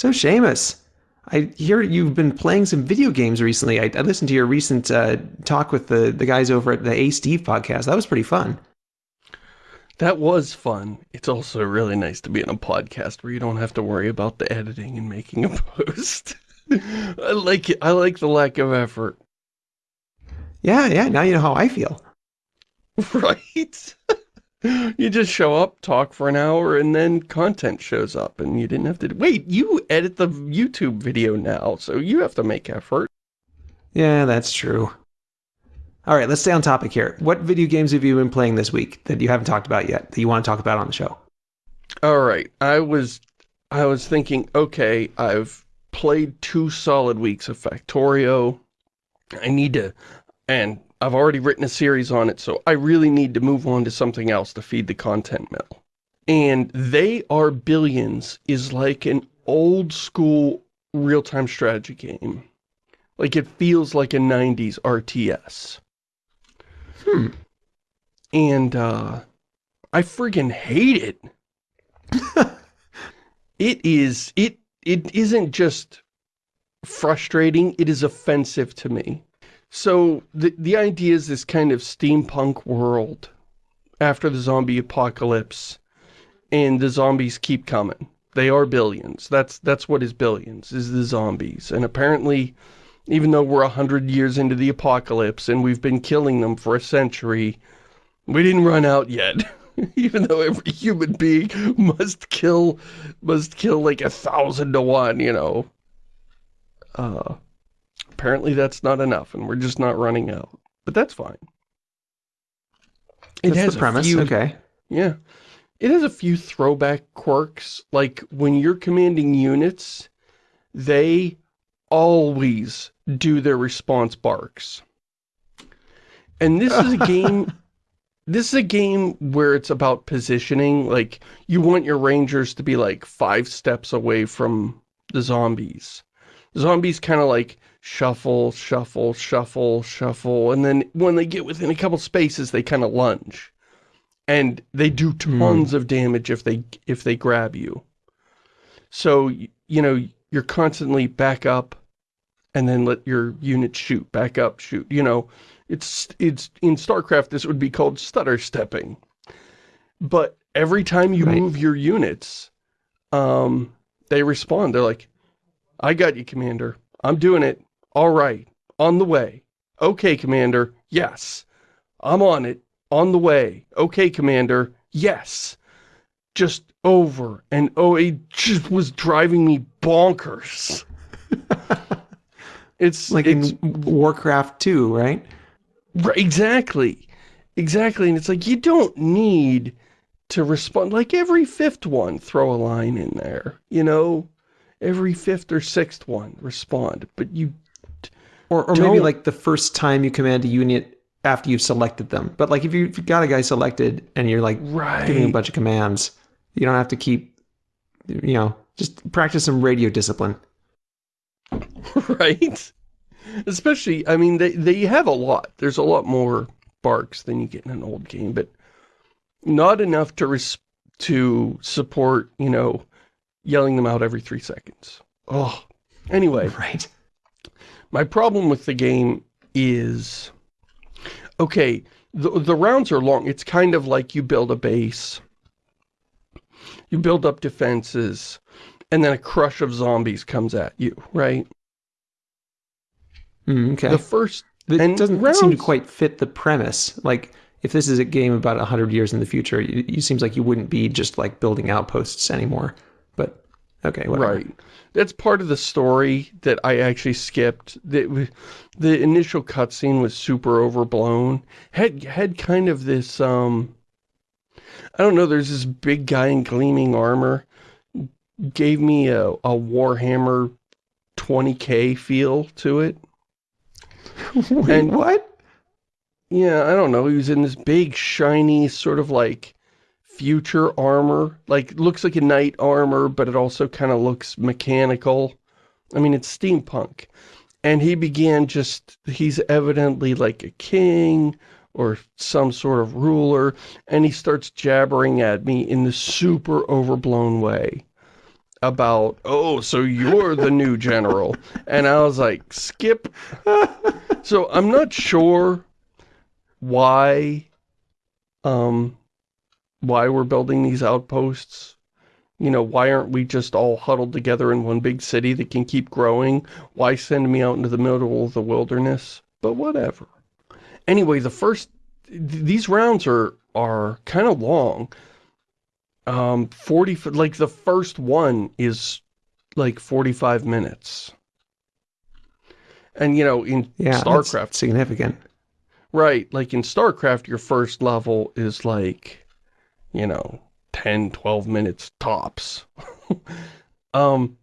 So Shamus, I hear you've been playing some video games recently. I, I listened to your recent uh, talk with the, the guys over at the A Steve podcast. That was pretty fun. That was fun. It's also really nice to be in a podcast where you don't have to worry about the editing and making a post. I like it. I like the lack of effort. Yeah, yeah. Now you know how I feel. Right? you just show up, talk for an hour, and then content shows up, and you didn't have to... Wait, you edit the YouTube video now, so you have to make effort. Yeah, that's true. All right, let's stay on topic here. What video games have you been playing this week that you haven't talked about yet, that you want to talk about on the show? All right, I was, I was thinking, okay, I've played two solid weeks of Factorio. I need to, and I've already written a series on it, so I really need to move on to something else to feed the content mill. And They Are Billions is like an old school real-time strategy game. Like it feels like a 90s RTS. Hmm. And, uh, I friggin' hate it. it is, it, it isn't just frustrating, it is offensive to me. So the, the idea is this kind of steampunk world after the zombie apocalypse and the zombies keep coming. They are billions. That's that's what is billions, is the zombies. And apparently, even though we're a hundred years into the apocalypse and we've been killing them for a century, we didn't run out yet. even though every human being must kill, must kill like a thousand to one, you know. Uh, apparently that's not enough and we're just not running out. But that's fine. It that's has the premise, few, okay. Yeah. It has a few throwback quirks, like when you're commanding units, they always do their response barks. And this is a game this is a game where it's about positioning like you want your rangers to be like five steps away from the zombies zombies kind of like shuffle, shuffle, shuffle, shuffle, and then when they get within a couple spaces, they kind of lunge. And they do tons mm. of damage if they if they grab you. So, you know, you're constantly back up and then let your unit shoot, back up, shoot. You know, it's it's in StarCraft this would be called stutter stepping. But every time you right. move your units, um, they respond. They're like, I got you, Commander. I'm doing it. All right. On the way. Okay, Commander. Yes. I'm on it. On the way. Okay, Commander. Yes. Just over and oh, it just was driving me bonkers. it's like it's, in Warcraft 2, right? Right, exactly. Exactly. And it's like, you don't need to respond. Like every fifth one, throw a line in there, you know? Every fifth or sixth one, respond. But you or, or maybe like the first time you command a unit after you've selected them. But like if you've got a guy selected and you're like right. giving a bunch of commands, you don't have to keep, you know, just practice some radio discipline. right? Especially, I mean, they, they have a lot. There's a lot more barks than you get in an old game, but not enough to res to support, you know, yelling them out every three seconds. Oh, anyway. Right. My problem with the game is, okay, the, the rounds are long. It's kind of like you build a base, you build up defenses, and then a crush of zombies comes at you, right? Mm, okay. The first... It doesn't rounds, seem to quite fit the premise. Like, if this is a game about 100 years in the future, it, it seems like you wouldn't be just, like, building outposts anymore. Okay, whatever. Right that's part of the story that I actually skipped. The, the initial cutscene was super overblown. Had had kind of this um I don't know, there's this big guy in gleaming armor. Gave me a, a Warhammer 20k feel to it. Wait, and what? Yeah, I don't know. He was in this big, shiny, sort of like future armor. Like, looks like a knight armor, but it also kind of looks mechanical. I mean, it's steampunk. And he began just, he's evidently like a king or some sort of ruler, and he starts jabbering at me in this super overblown way. about, oh, so you're the new general. And I was like, skip. so I'm not sure why, um, why we're building these outposts. You know, why aren't we just all huddled together in one big city that can keep growing? Why send me out into the middle of the wilderness? But whatever. Anyway, the first, th these rounds are, are kind of long. Um, 40, like the first one is like 45 minutes. And, you know, in yeah, StarCraft. significant. Right. Like in StarCraft, your first level is like, you know, 10, 12 minutes tops. um,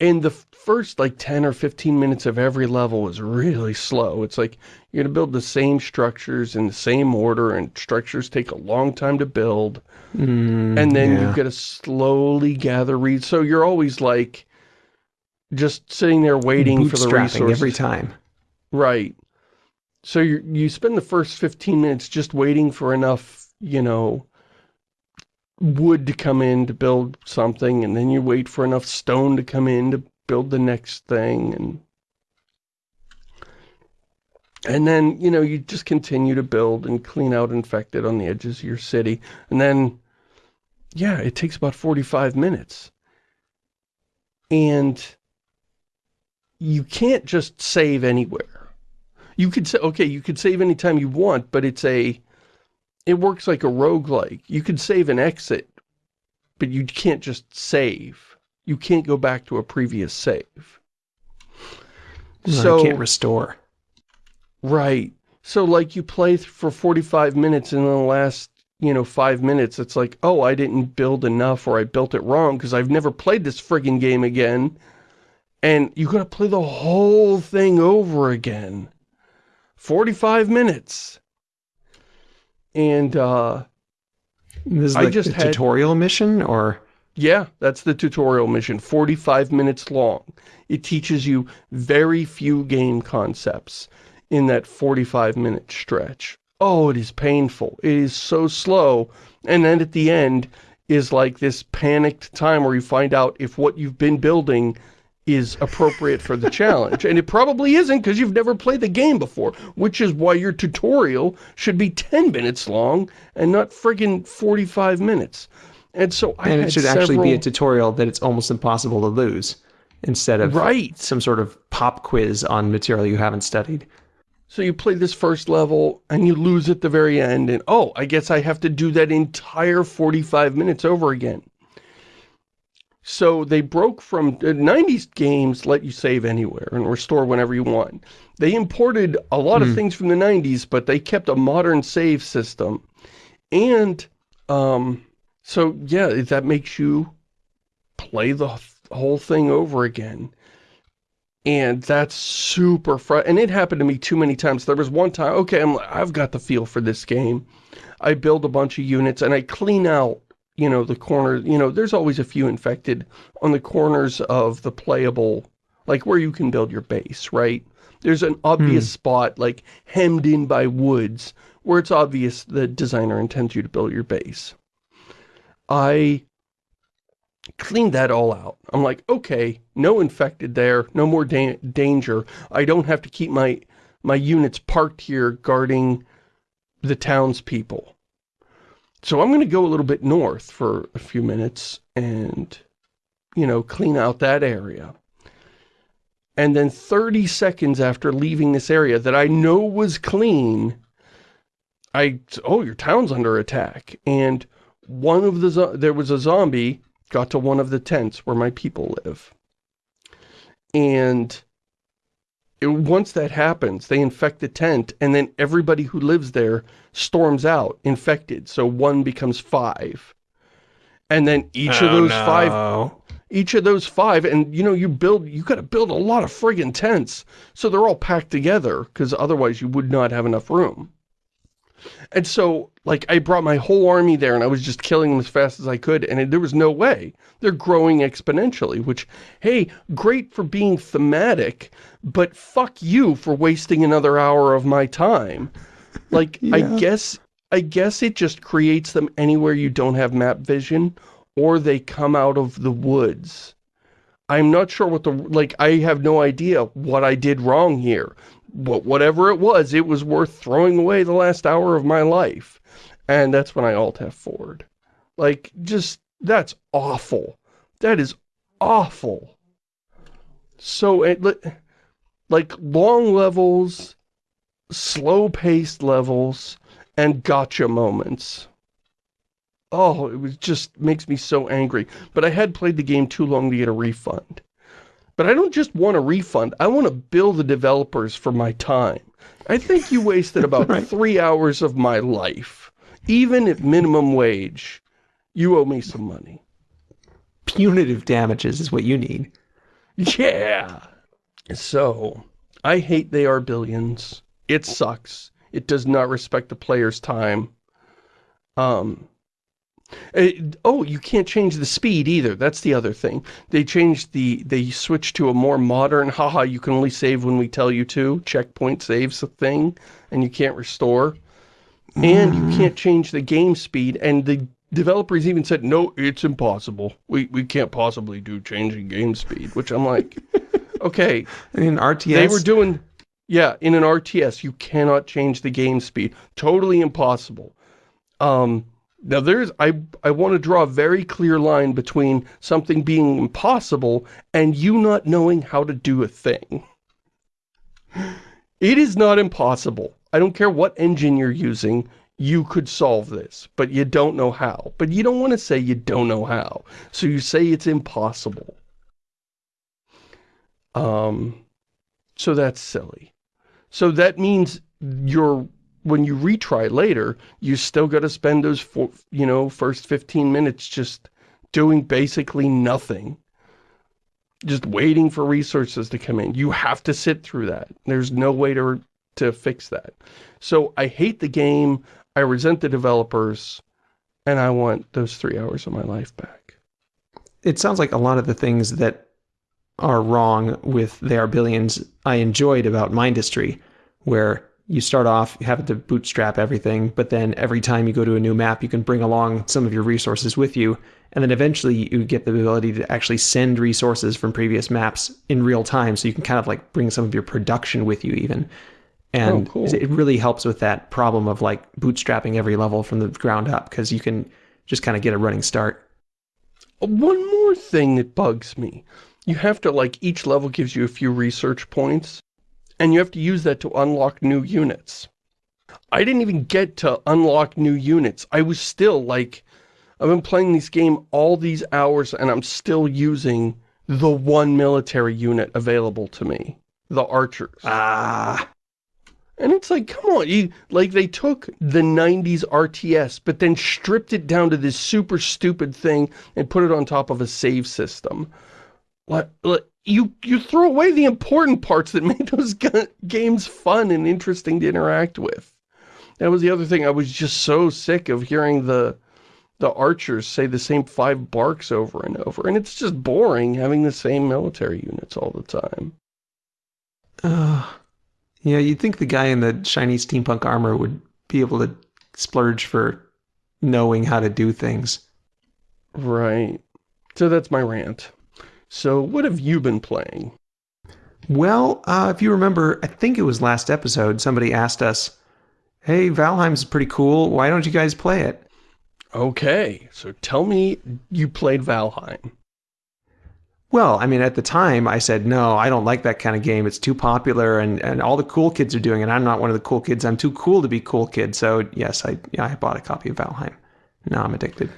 in the first like 10 or 15 minutes of every level is really slow. It's like you're going to build the same structures in the same order and structures take a long time to build. Mm, and then yeah. you've got to slowly gather reads. So you're always like just sitting there waiting for the resources. every time. Right. So you you spend the first 15 minutes just waiting for enough, you know, wood to come in to build something, and then you wait for enough stone to come in to build the next thing, and and then, you know, you just continue to build and clean out infected on the edges of your city. And then, yeah, it takes about 45 minutes. And you can't just save anywhere. You could say, okay, you could save anytime you want, but it's a, it works like a roguelike. You can save an exit, but you can't just save. You can't go back to a previous save. No, so you can't restore. Right. So like you play for 45 minutes and in the last, you know, five minutes, it's like, oh, I didn't build enough or I built it wrong because I've never played this friggin' game again. And you gotta play the whole thing over again. 45 minutes. And, uh... This is I like just the had- tutorial mission, or... Yeah, that's the tutorial mission, 45 minutes long. It teaches you very few game concepts in that 45 minute stretch. Oh, it is painful. It is so slow. And then at the end is like this panicked time where you find out if what you've been building is appropriate for the challenge. And it probably isn't because you've never played the game before, which is why your tutorial should be 10 minutes long and not friggin' 45 minutes. And so I And it should actually be a tutorial that it's almost impossible to lose, instead of Right. some sort of pop quiz on material you haven't studied. So you play this first level and you lose at the very end and oh, I guess I have to do that entire 45 minutes over again. So they broke from, uh, 90s games let you save anywhere and restore whenever you want. They imported a lot of things from the 90s, but they kept a modern save system. And, um, so yeah, that makes you play the whole thing over again. And that's super fr and it happened to me too many times. There was one time, okay, I'm like, I've got the feel for this game. I build a bunch of units and I clean out, you know, the corners, you know, there's always a few infected on the corners of the playable, like where you can build your base, right? There's an obvious hmm. spot, like hemmed in by woods, where it's obvious the designer intends you to build your base. I cleaned that all out. I'm like, okay, no infected there, no more da danger. I don't have to keep my my units parked here guarding the townspeople. So I'm going to go a little bit north for a few minutes and, you know, clean out that area. And then 30 seconds after leaving this area that I know was clean, I, oh, your town's under attack. And one of the, there was a zombie got to one of the tents where my people live. And once that happens, they infect the tent, and then everybody who lives there storms out infected. So one becomes five. And then each of oh, those five, Oh, each of those five, and you know, you build, you gotta build a lot of friggin' tents. So they're all packed together, because otherwise you would not have enough room. And so, like, I brought my whole army there and I was just killing them as fast as I could and it, there was no way. They're growing exponentially, which, hey, great for being thematic, but fuck you for wasting another hour of my time. Like, I guess, I guess it just creates them anywhere you don't have map vision or they come out of the woods. I'm not sure what the, like, I have no idea what I did wrong here. Whatever it was, it was worth throwing away the last hour of my life. And that's when I alt F forward. Like, just, that's awful. That is awful. So, it, like, long levels, slow-paced levels, and gotcha moments. Oh, it was just makes me so angry. But I had played the game too long to get a refund. But I don't just want a refund. I want to bill the developers for my time. I think you wasted about right. three hours of my life. Even at minimum wage, you owe me some money. Punitive damages is what you need. Yeah. So, I hate They Are Billions. It sucks. It does not respect the player's time. Um, it, oh, you can't change the speed either. That's the other thing. They changed the, they switched to a more modern, haha, you can only save when we tell you to. Checkpoint saves a thing, and you can't restore. And you can't change the game speed, and the developers even said, no, it's impossible. We, we can't possibly do changing game speed, which I'm like, okay. In RTS? They were doing, yeah, in an RTS, you cannot change the game speed. Totally impossible. Um, now there's, I, I want to draw a very clear line between something being impossible and you not knowing how to do a thing. It is not impossible. I don't care what engine you're using, you could solve this, but you don't know how. But you don't want to say you don't know how. So you say it's impossible. Um, so that's silly. So that means you're when you retry later, you still got to spend those, four, you know, first 15 minutes just doing basically nothing. Just waiting for resources to come in. You have to sit through that. There's no way to, to fix that. So I hate the game, I resent the developers, and I want those three hours of my life back. It sounds like a lot of the things that are wrong with They Are Billions I enjoyed about Mindustry, where you start off having to bootstrap everything, but then every time you go to a new map, you can bring along some of your resources with you. And then eventually you get the ability to actually send resources from previous maps in real time. So you can kind of like bring some of your production with you even. And oh, cool. it really helps with that problem of like bootstrapping every level from the ground up because you can just kind of get a running start. One more thing that bugs me. You have to like each level gives you a few research points and you have to use that to unlock new units. I didn't even get to unlock new units. I was still like, I've been playing this game all these hours and I'm still using the one military unit available to me. The archers. Ah. And it's like, come on, you, like they took the 90s RTS, but then stripped it down to this super stupid thing and put it on top of a save system. What, you you threw away the important parts that made those games fun and interesting to interact with. That was the other thing. I was just so sick of hearing the the archers say the same five barks over and over. And it's just boring having the same military units all the time. Uh, yeah, you'd think the guy in the shiny steampunk armor would be able to splurge for knowing how to do things. Right. So that's my rant. So what have you been playing? Well, uh, if you remember, I think it was last episode, somebody asked us, hey, Valheim's pretty cool. Why don't you guys play it? Okay, so tell me you played Valheim. Well, I mean, at the time, I said, no, I don't like that kind of game. It's too popular, and, and all the cool kids are doing it. I'm not one of the cool kids. I'm too cool to be cool kid. So, yes, I, yeah, I bought a copy of Valheim. Now I'm addicted.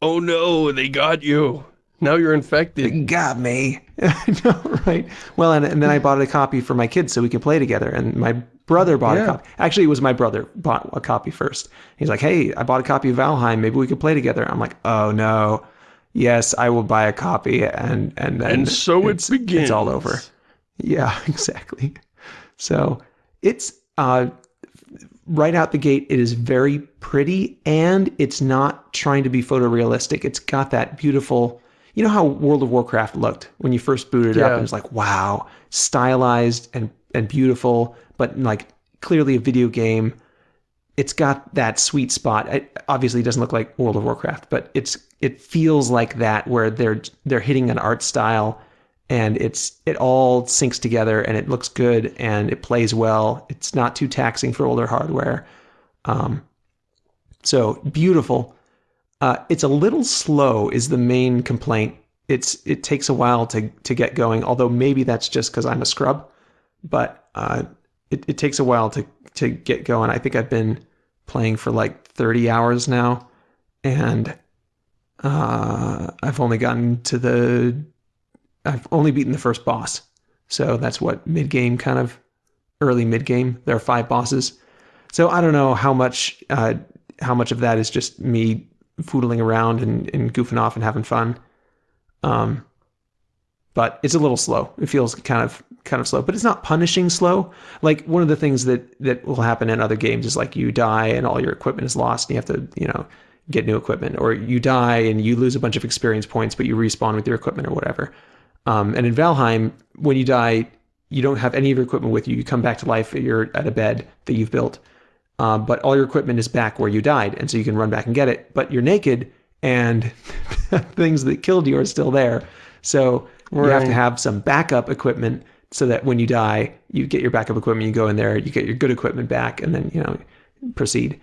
Oh, no, they got you. Now you're infected. You got me. no, right. Well, and, and then I bought a copy for my kids so we could play together. And my brother bought yeah. a copy. Actually, it was my brother bought a copy first. He's like, hey, I bought a copy of Valheim. Maybe we could play together. I'm like, oh, no. Yes, I will buy a copy. And, and then and so it begins. It's all over. Yeah, exactly. So it's uh, right out the gate, it is very pretty and it's not trying to be photorealistic. It's got that beautiful you know how World of Warcraft looked when you first booted it yeah. up? It was like, wow, stylized and, and beautiful, but like clearly a video game. it's got that sweet spot. It obviously doesn't look like World of Warcraft, but it's it feels like that where they're they're hitting an art style and it's it all syncs together and it looks good and it plays well. It's not too taxing for older hardware. Um, so beautiful. Uh, it's a little slow is the main complaint. It's it takes a while to to get going. Although maybe that's just because I'm a scrub, but uh, it it takes a while to to get going. I think I've been playing for like 30 hours now, and uh, I've only gotten to the I've only beaten the first boss. So that's what mid game kind of early mid game. There are five bosses. So I don't know how much uh, how much of that is just me foodling around and, and goofing off and having fun. Um, but it's a little slow. It feels kind of kind of slow, but it's not punishing slow. Like one of the things that that will happen in other games is like you die and all your equipment is lost and you have to, you know, get new equipment or you die and you lose a bunch of experience points but you respawn with your equipment or whatever. Um, and in Valheim, when you die, you don't have any of your equipment with you. You come back to life. You're at a bed that you've built, um, but all your equipment is back where you died, and so you can run back and get it. But you're naked, and things that killed you are still there. So right. you have to have some backup equipment so that when you die, you get your backup equipment. You go in there, you get your good equipment back, and then you know proceed.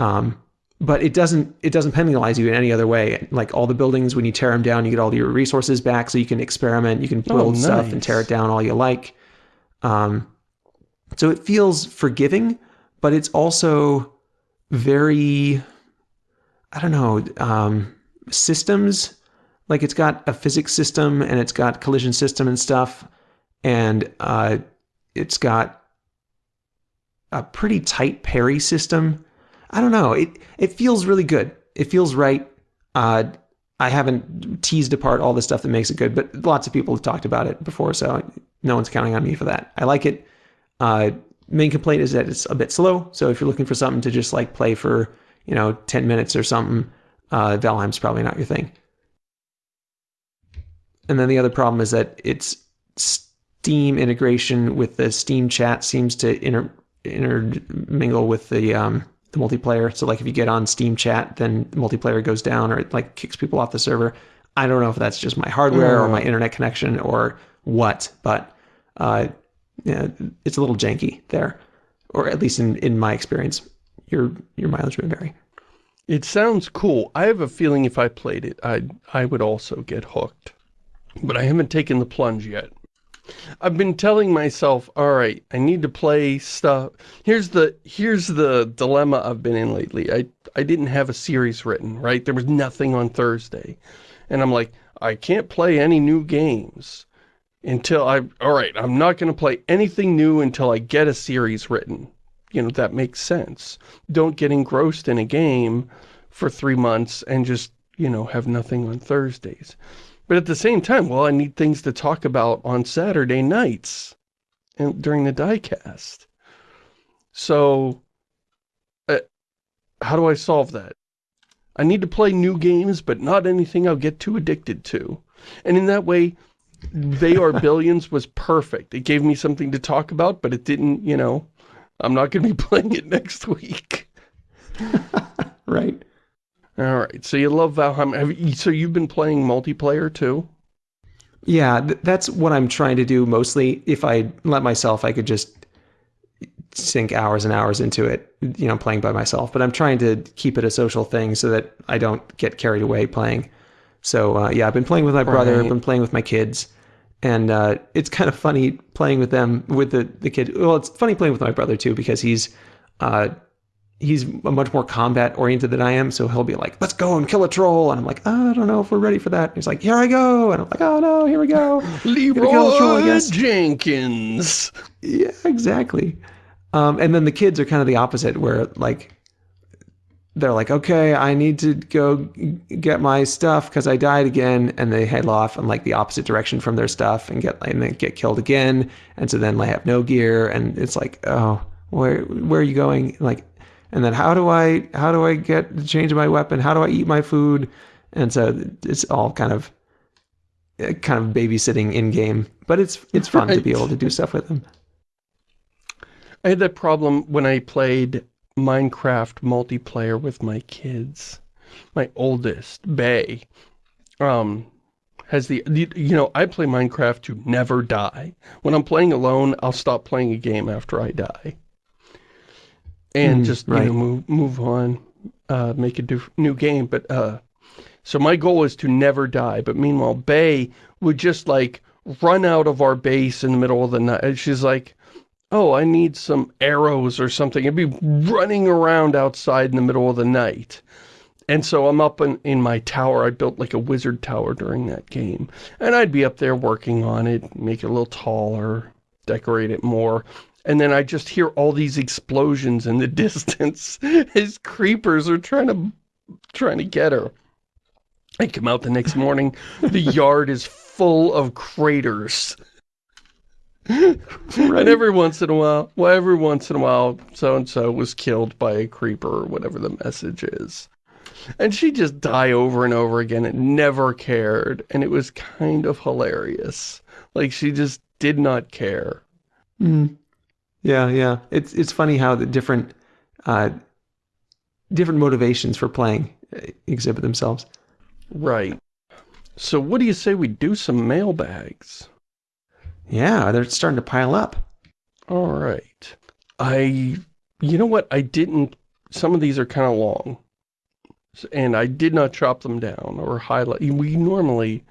Um, but it doesn't it doesn't penalize you in any other way. Like all the buildings, when you tear them down, you get all your resources back, so you can experiment, you can oh, build oh, nice. stuff and tear it down all you like. Um, so it feels forgiving, but it's also very, I don't know, um, systems. Like it's got a physics system and it's got collision system and stuff, and uh, it's got a pretty tight parry system I don't know. It it feels really good. It feels right. Uh, I haven't teased apart all the stuff that makes it good, but lots of people have talked about it before, so no one's counting on me for that. I like it. Uh, main complaint is that it's a bit slow. So if you're looking for something to just like play for, you know, 10 minutes or something, uh, Valheim's probably not your thing. And then the other problem is that its Steam integration with the Steam chat seems to inter intermingle with the um, the multiplayer. So like if you get on Steam chat, then multiplayer goes down or it like kicks people off the server. I don't know if that's just my hardware mm. or my mm. internet connection or what, but uh, yeah, it's a little janky there, or at least in, in my experience. Your your mileage may vary. It sounds cool. I have a feeling if I played it, I I would also get hooked, but I haven't taken the plunge yet. I've been telling myself, all right, I need to play stuff. Here's the here's the dilemma I've been in lately. I I didn't have a series written, right? There was nothing on Thursday. And I'm like, I can't play any new games until I all right, I'm not going to play anything new until I get a series written. You know, that makes sense. Don't get engrossed in a game for 3 months and just, you know, have nothing on Thursdays. But at the same time, well, I need things to talk about on Saturday nights and during the diecast. So, uh, how do I solve that? I need to play new games, but not anything I'll get too addicted to. And in that way, They Are Billions was perfect. It gave me something to talk about, but it didn't, you know, I'm not going to be playing it next week. right. All right. So you love Valheim. Have you, so you've been playing multiplayer too? Yeah, th that's what I'm trying to do mostly. If I let myself, I could just sink hours and hours into it, you know, playing by myself. But I'm trying to keep it a social thing so that I don't get carried away playing. So uh, yeah, I've been playing with my brother. Right. I've been playing with my kids. And uh, it's kind of funny playing with them, with the, the kid. Well, it's funny playing with my brother too, because he's uh, he's a much more combat oriented than I am. So he'll be like, let's go and kill a troll. And I'm like, oh, I don't know if we're ready for that. And he's like, here I go. And I'm like, oh no, here we go. Leroy troll, Jenkins. Yeah, exactly. Um, and then the kids are kind of the opposite where like, they're like, okay, I need to go get my stuff because I died again, and they head off in like the opposite direction from their stuff and get and then get killed again, and so then they have no gear, and it's like, oh, where where are you going? Like, and then how do I how do I get the change of my weapon? How do I eat my food? And so it's all kind of kind of babysitting in game, but it's it's fun right. to be able to do stuff with them. I had that problem when I played Minecraft multiplayer with my kids. My oldest, Bay, um, has the, you know, I play Minecraft to never die. When I'm playing alone, I'll stop playing a game after I die. And mm, just, right. you know, move, move on, uh, make a new game. But, uh, so my goal is to never die. But meanwhile, Bay would just like run out of our base in the middle of the night. She's like, oh, I need some arrows or something. I'd be running around outside in the middle of the night. And so I'm up in, in my tower. I built like a wizard tower during that game. And I'd be up there working on it, make it a little taller, decorate it more. And then I just hear all these explosions in the distance as creepers are trying to trying to get her. I come out the next morning, the yard is full of craters. right. And every once in a while, well, every once in a while, so-and-so was killed by a creeper or whatever the message is. And she just die over and over again and never cared. And it was kind of hilarious. Like, she just did not care. Mm. Yeah, yeah. It's it's funny how the different uh, different motivations for playing uh, exhibit themselves. Right. So what do you say we do some mailbags? Yeah, they're starting to pile up. All right. I, you know what? I didn't, some of these are kind of long and I did not chop them down or highlight. We normally,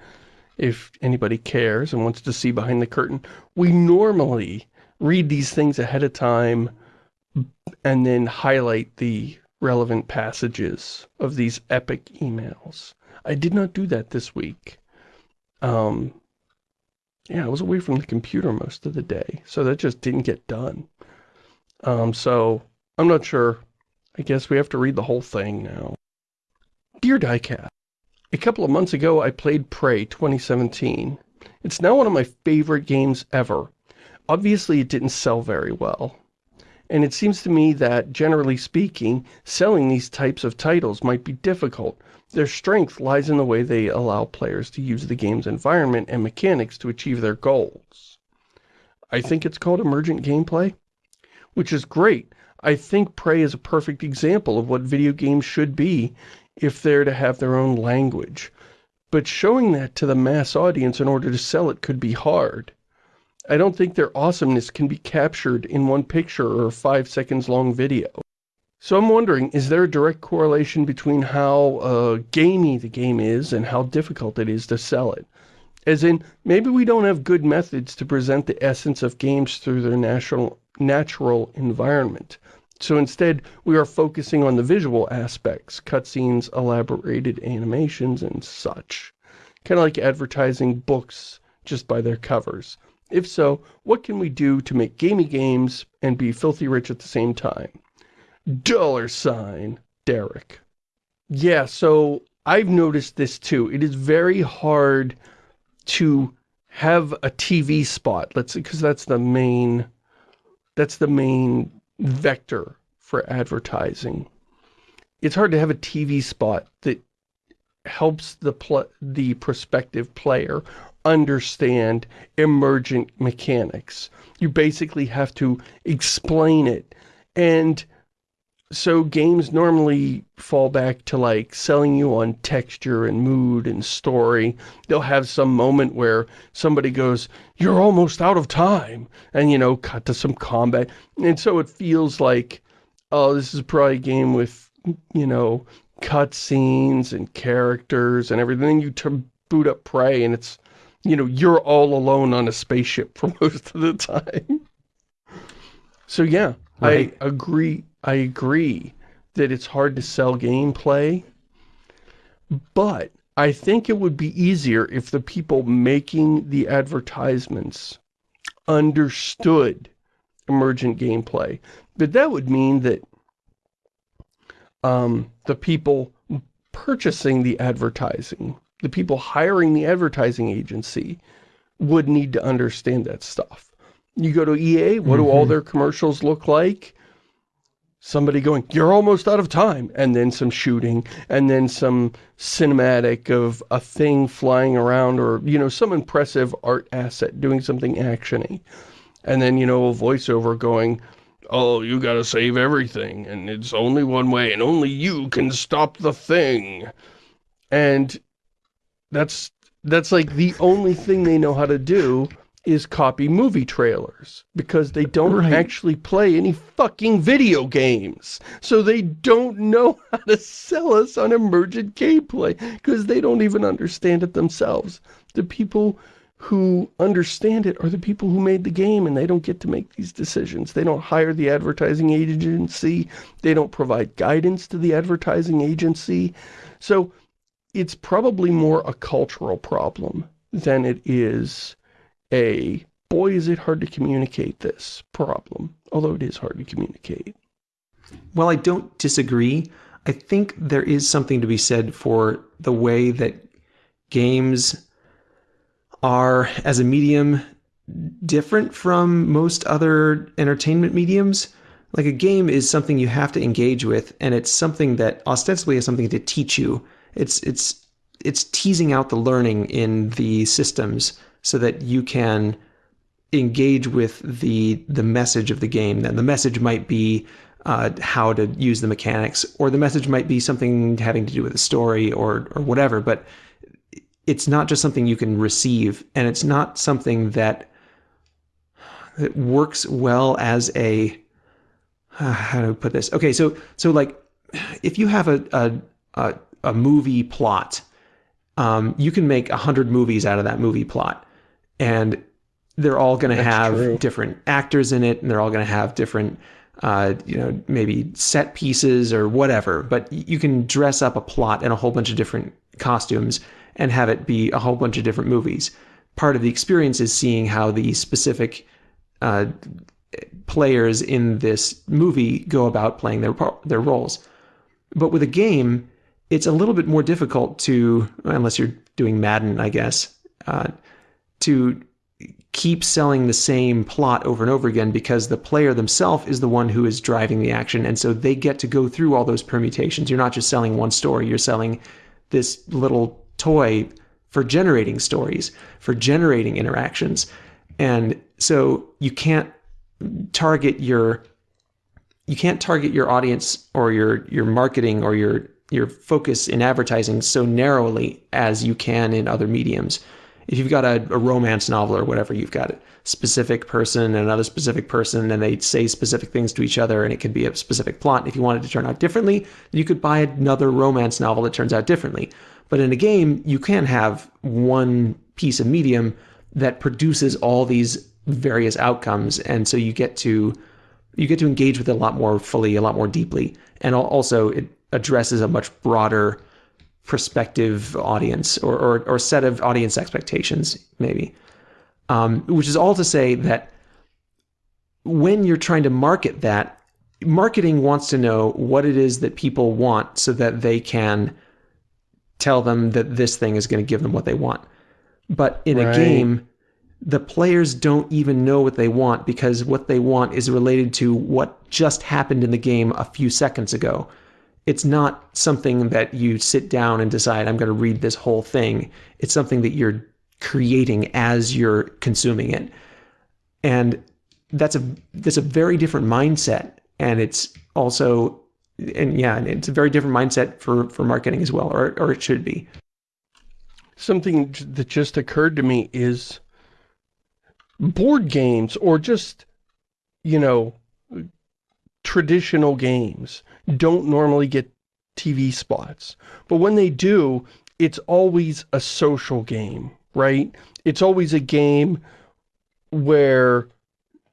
if anybody cares and wants to see behind the curtain, we normally read these things ahead of time and then highlight the relevant passages of these epic emails. I did not do that this week. Um, yeah, I was away from the computer most of the day, so that just didn't get done. Um, so, I'm not sure. I guess we have to read the whole thing now. Dear Diecast, a couple of months ago I played Prey 2017. It's now one of my favorite games ever. Obviously it didn't sell very well. And it seems to me that, generally speaking, selling these types of titles might be difficult. Their strength lies in the way they allow players to use the game's environment and mechanics to achieve their goals. I think it's called emergent gameplay, which is great. I think Prey is a perfect example of what video games should be if they're to have their own language. But showing that to the mass audience in order to sell it could be hard. I don't think their awesomeness can be captured in one picture or a five seconds long video. So I'm wondering, is there a direct correlation between how uh, gamey the game is and how difficult it is to sell it? As in, maybe we don't have good methods to present the essence of games through their natural, natural environment. So instead, we are focusing on the visual aspects, cutscenes, elaborated animations, and such. Kind of like advertising books just by their covers. If so, what can we do to make gamey games and be filthy rich at the same time? Dollar sign, Derek. Yeah, so I've noticed this too. It is very hard to have a TV spot, let's because that's the main, that's the main vector for advertising. It's hard to have a TV spot that helps the the prospective player understand emergent mechanics. You basically have to explain it. And so games normally fall back to like selling you on texture and mood and story. They'll have some moment where somebody goes, you're almost out of time. And, you know, cut to some combat. And so it feels like, oh, this is probably a game with, you know, cutscenes and characters and everything. Then You boot up Prey and it's, you know, you're all alone on a spaceship for most of the time. So yeah, right. I agree I agree that it's hard to sell gameplay, but I think it would be easier if the people making the advertisements understood emergent gameplay. But that would mean that um, the people purchasing the advertising, the people hiring the advertising agency, would need to understand that stuff. You go to EA, what mm -hmm. do all mm-hmm. their commercials look like? somebody going, you're almost out of time, and then some shooting, and then some cinematic of a thing flying around, or, you know, some impressive art asset doing something actiony. And then, you know, a voiceover going, oh, you gotta save everything, and it's only one way, and only you can stop the thing. And that's, that's like the only thing they know how to do is copy movie trailers because they don't right. actually play any fucking video games. So they don't know how to sell us on emergent gameplay because they don't even understand it themselves. The people who understand it are the people who made the game and they don't get to make these decisions. They don't hire the advertising agency. They don't provide guidance to the advertising agency. So it's probably more a cultural problem than it is a, boy is it hard to communicate this problem, although it is hard to communicate. Well, I don't disagree. I think there is something to be said for the way that games are, as a medium, different from most other entertainment mediums. Like a game is something you have to engage with, and it's something that ostensibly is something to teach you. It's it's it's teasing out the learning in the systems so that you can engage with the the message of the game. Then the message might be uh, how to use the mechanics, or the message might be something having to do with the story or or whatever. But it's not just something you can receive, and it's not something that that works well as a uh, how do I put this? Okay, so so like if you have a a, a, a movie plot, um, you can make a hundred movies out of that movie plot and they're all going to have true. different actors in it and they're all going to have different uh, you know maybe set pieces or whatever but you can dress up a plot in a whole bunch of different costumes and have it be a whole bunch of different movies. Part of the experience is seeing how the specific uh, players in this movie go about playing their their roles. But with a game it's a little bit more difficult to unless you're doing Madden I guess uh, to keep selling the same plot over and over again because the player themselves is the one who is driving the action. And so they get to go through all those permutations. You're not just selling one story. You're selling this little toy for generating stories for generating interactions. And so you can't target your you can't target your audience or your your marketing or your your focus in advertising so narrowly as you can in other mediums if you've got a, a, romance novel or whatever, you've got a specific person and another specific person, and they say specific things to each other, and it could be a specific plot. If you wanted to turn out differently, you could buy another romance novel that turns out differently. But in a game, you can have one piece of medium that produces all these various outcomes, and so you get to you get to engage with it a lot more fully, a lot more deeply, and also it addresses a much broader prospective audience or, or, or set of audience expectations, maybe. Um, which is all to say that when you're trying to market that, marketing wants to know what it is that people want so that they can tell them that this thing is going to give them what they want. But in right. a game, the players don't even know what they want because what they want is related to what just happened in the game a few seconds ago it's not something that you sit down and decide I'm going to read this whole thing. It's something that you're creating as you're consuming it. And that's a that's a very different mindset and it's also and yeah, it's a very different mindset for for marketing as well or or it should be. Something that just occurred to me is board games or just you know traditional games don't normally get TV spots. But when they do, it's always a social game, right? It's always a game where,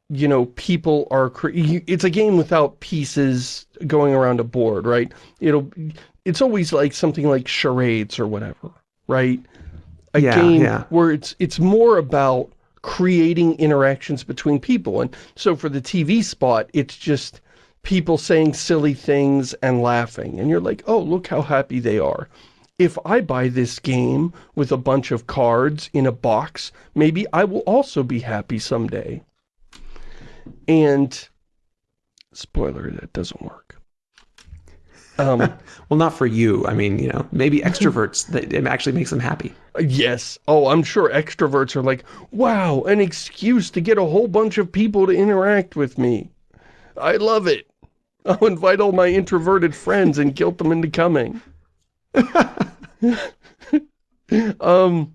you know, people are... It's a game without pieces going around a board, right? It'll... It's always like something like charades or whatever, right? A yeah, game yeah. where it's it's more about creating interactions between people. And so for the TV spot, it's just people saying silly things and laughing. And you're like, oh, look how happy they are. If I buy this game with a bunch of cards in a box, maybe I will also be happy someday. And, spoiler, that doesn't work. Um, well, not for you. I mean, you know, maybe extroverts, that it actually makes them happy. Yes. Oh, I'm sure extroverts are like, wow, an excuse to get a whole bunch of people to interact with me. I love it. I'll invite all my introverted friends and guilt them into coming. um,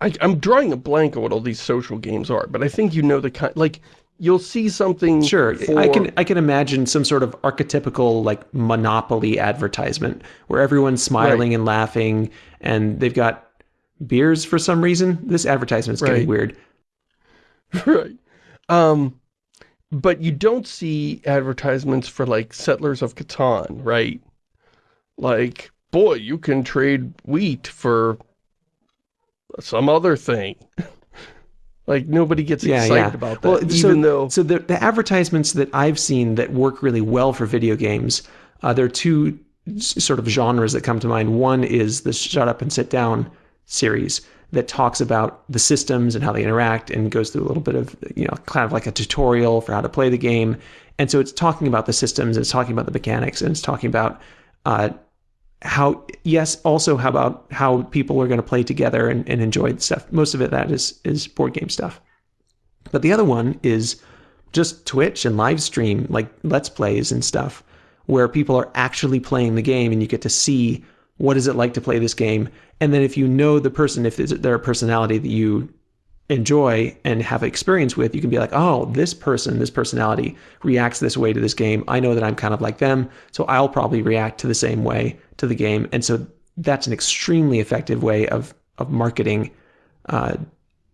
I, am drawing a blank on what all these social games are, but I think you know the kind, like, you'll see something Sure, for... I can I can imagine some sort of archetypical, like, Monopoly advertisement, where everyone's smiling right. and laughing, and they've got beers for some reason. This advertisement's right. getting weird. Right. Um, but you don't see advertisements for, like, Settlers of Catan, right? Like, boy, you can trade wheat for some other thing. like, nobody gets yeah, excited yeah. about that, well, even so, though... So the, the advertisements that I've seen that work really well for video games, uh, there are two sort of genres that come to mind. One is the Shut Up and Sit Down series that talks about the systems and how they interact and goes through a little bit of, you know, kind of like a tutorial for how to play the game. And so it's talking about the systems, it's talking about the mechanics, and it's talking about uh, how yes also how about how people are going to play together and, and enjoy the stuff most of it that is is board game stuff but the other one is just twitch and live stream like let's plays and stuff where people are actually playing the game and you get to see what is it like to play this game and then if you know the person if they're a personality that you enjoy and have experience with, you can be like, oh, this person, this personality reacts this way to this game. I know that I'm kind of like them, so I'll probably react to the same way to the game. And so that's an extremely effective way of of marketing. Uh,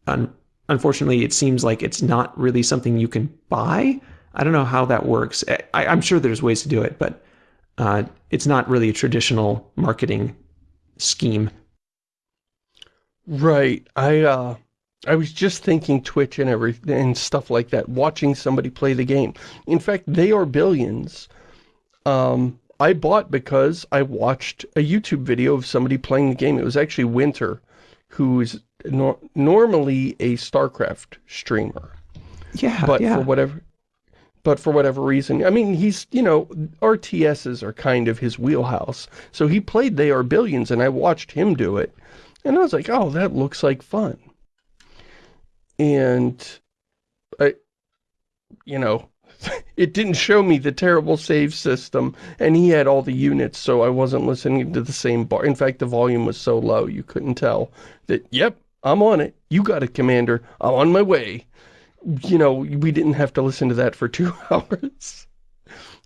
un- unfortunately, it seems like it's not really something you can buy. I don't know how that works. I, am sure there's ways to do it, but uh, it's not really a traditional marketing scheme. Right. I uh, I was just thinking Twitch and everything and stuff like that, watching somebody play the game. In fact, They Are Billions, um, I bought because I watched a YouTube video of somebody playing the game. It was actually Winter, who's no normally a StarCraft streamer. Yeah, But yeah. for whatever but for whatever reason, I mean, he's, you know, RTSs are kind of his wheelhouse. So he played They Are Billions, and I watched him do it. And I was like, oh, that looks like fun and I, you know, it didn't show me the terrible save system, and he had all the units, so I wasn't listening to the same bar. In fact, the volume was so low, you couldn't tell that, yep, I'm on it. You got it, Commander. I'm on my way. You know, we didn't have to listen to that for two hours.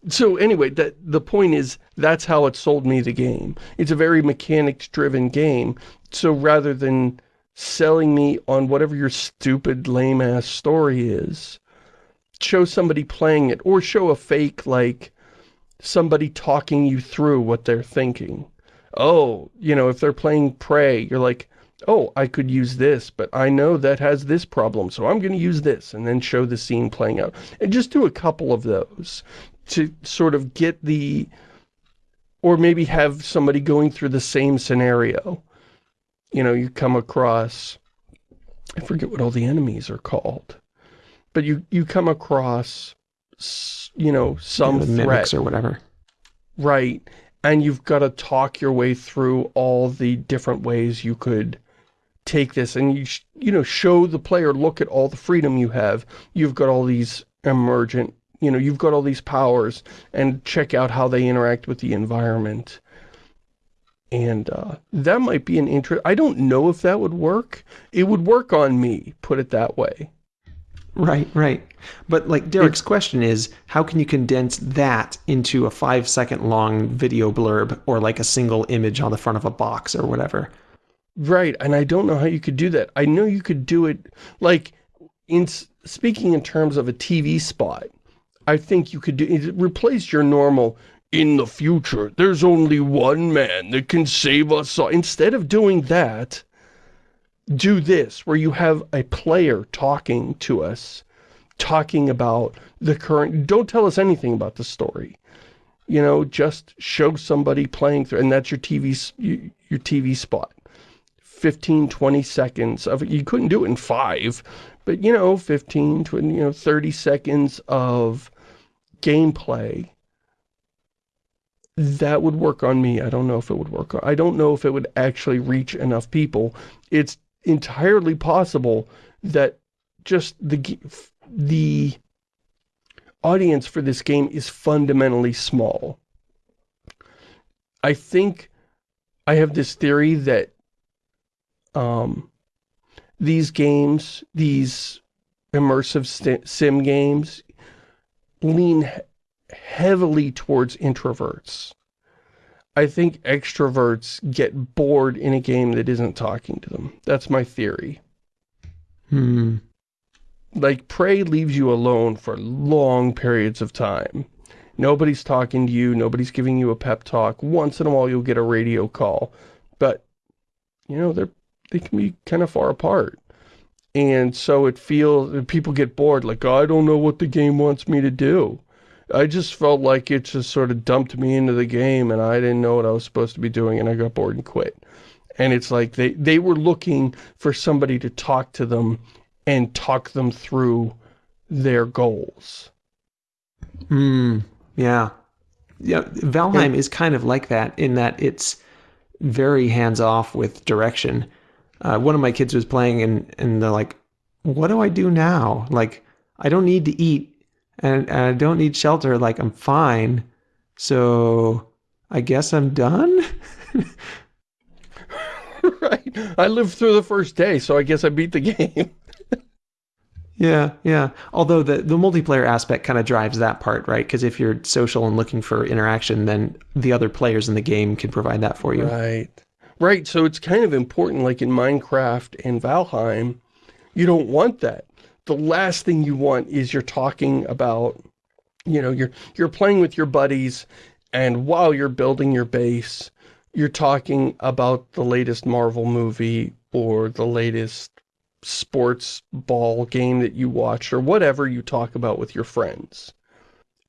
So anyway, that the point is, that's how it sold me the game. It's a very mechanics-driven game, so rather than selling me on whatever your stupid, lame-ass story is. Show somebody playing it, or show a fake, like, somebody talking you through what they're thinking. Oh, you know, if they're playing Prey, you're like, oh, I could use this, but I know that has this problem, so I'm going to use this, and then show the scene playing out. And just do a couple of those to sort of get the... Or maybe have somebody going through the same scenario you know, you come across, I forget what all the enemies are called, but you, you come across, you know, some yeah, threat. or whatever. Right. And you've got to talk your way through all the different ways you could take this and you, you know, show the player, look at all the freedom you have. You've got all these emergent, you know, you've got all these powers and check out how they interact with the environment. And uh, that might be an interest. I don't know if that would work. It would work on me, put it that way. Right, right. But like Derek's question is, how can you condense that into a five second long video blurb or like a single image on the front of a box or whatever? Right, and I don't know how you could do that. I know you could do it, like, in speaking in terms of a TV spot, I think you could do, replace your normal, in the future, there's only one man that can save us all. Instead of doing that, do this, where you have a player talking to us, talking about the current, don't tell us anything about the story. You know, just show somebody playing through, and that's your TV, your TV spot. 15, 20 seconds of it. You couldn't do it in five, but you know, 15, 20, you know, 30 seconds of gameplay that would work on me. I don't know if it would work. I don't know if it would actually reach enough people. It's entirely possible that just the the audience for this game is fundamentally small. I think I have this theory that um, these games, these immersive sim games, lean heavily towards introverts. I think extroverts get bored in a game that isn't talking to them. That's my theory. Hmm. Like, Prey leaves you alone for long periods of time. Nobody's talking to you, nobody's giving you a pep talk. Once in a while you'll get a radio call. But, you know, they're, they can be kind of far apart. And so it feels, people get bored, like, oh, I don't know what the game wants me to do. I just felt like it just sort of dumped me into the game and I didn't know what I was supposed to be doing and I got bored and quit. And it's like they, they were looking for somebody to talk to them and talk them through their goals. Hmm. Yeah. Yeah. Valheim yeah. is kind of like that in that it's very hands off with direction. Uh, one of my kids was playing and, and they're like, what do I do now? Like, I don't need to eat and, and I don't need shelter. Like, I'm fine. So I guess I'm done. right. I lived through the first day, so I guess I beat the game. yeah, yeah. Although the, the multiplayer aspect kind of drives that part, right? Because if you're social and looking for interaction, then the other players in the game can provide that for you. Right. Right, so it's kind of important, like in Minecraft and Valheim, you don't want that. The last thing you want is you're talking about, you know, you're, you're playing with your buddies, and while you're building your base, you're talking about the latest Marvel movie or the latest sports ball game that you watched or whatever you talk about with your friends.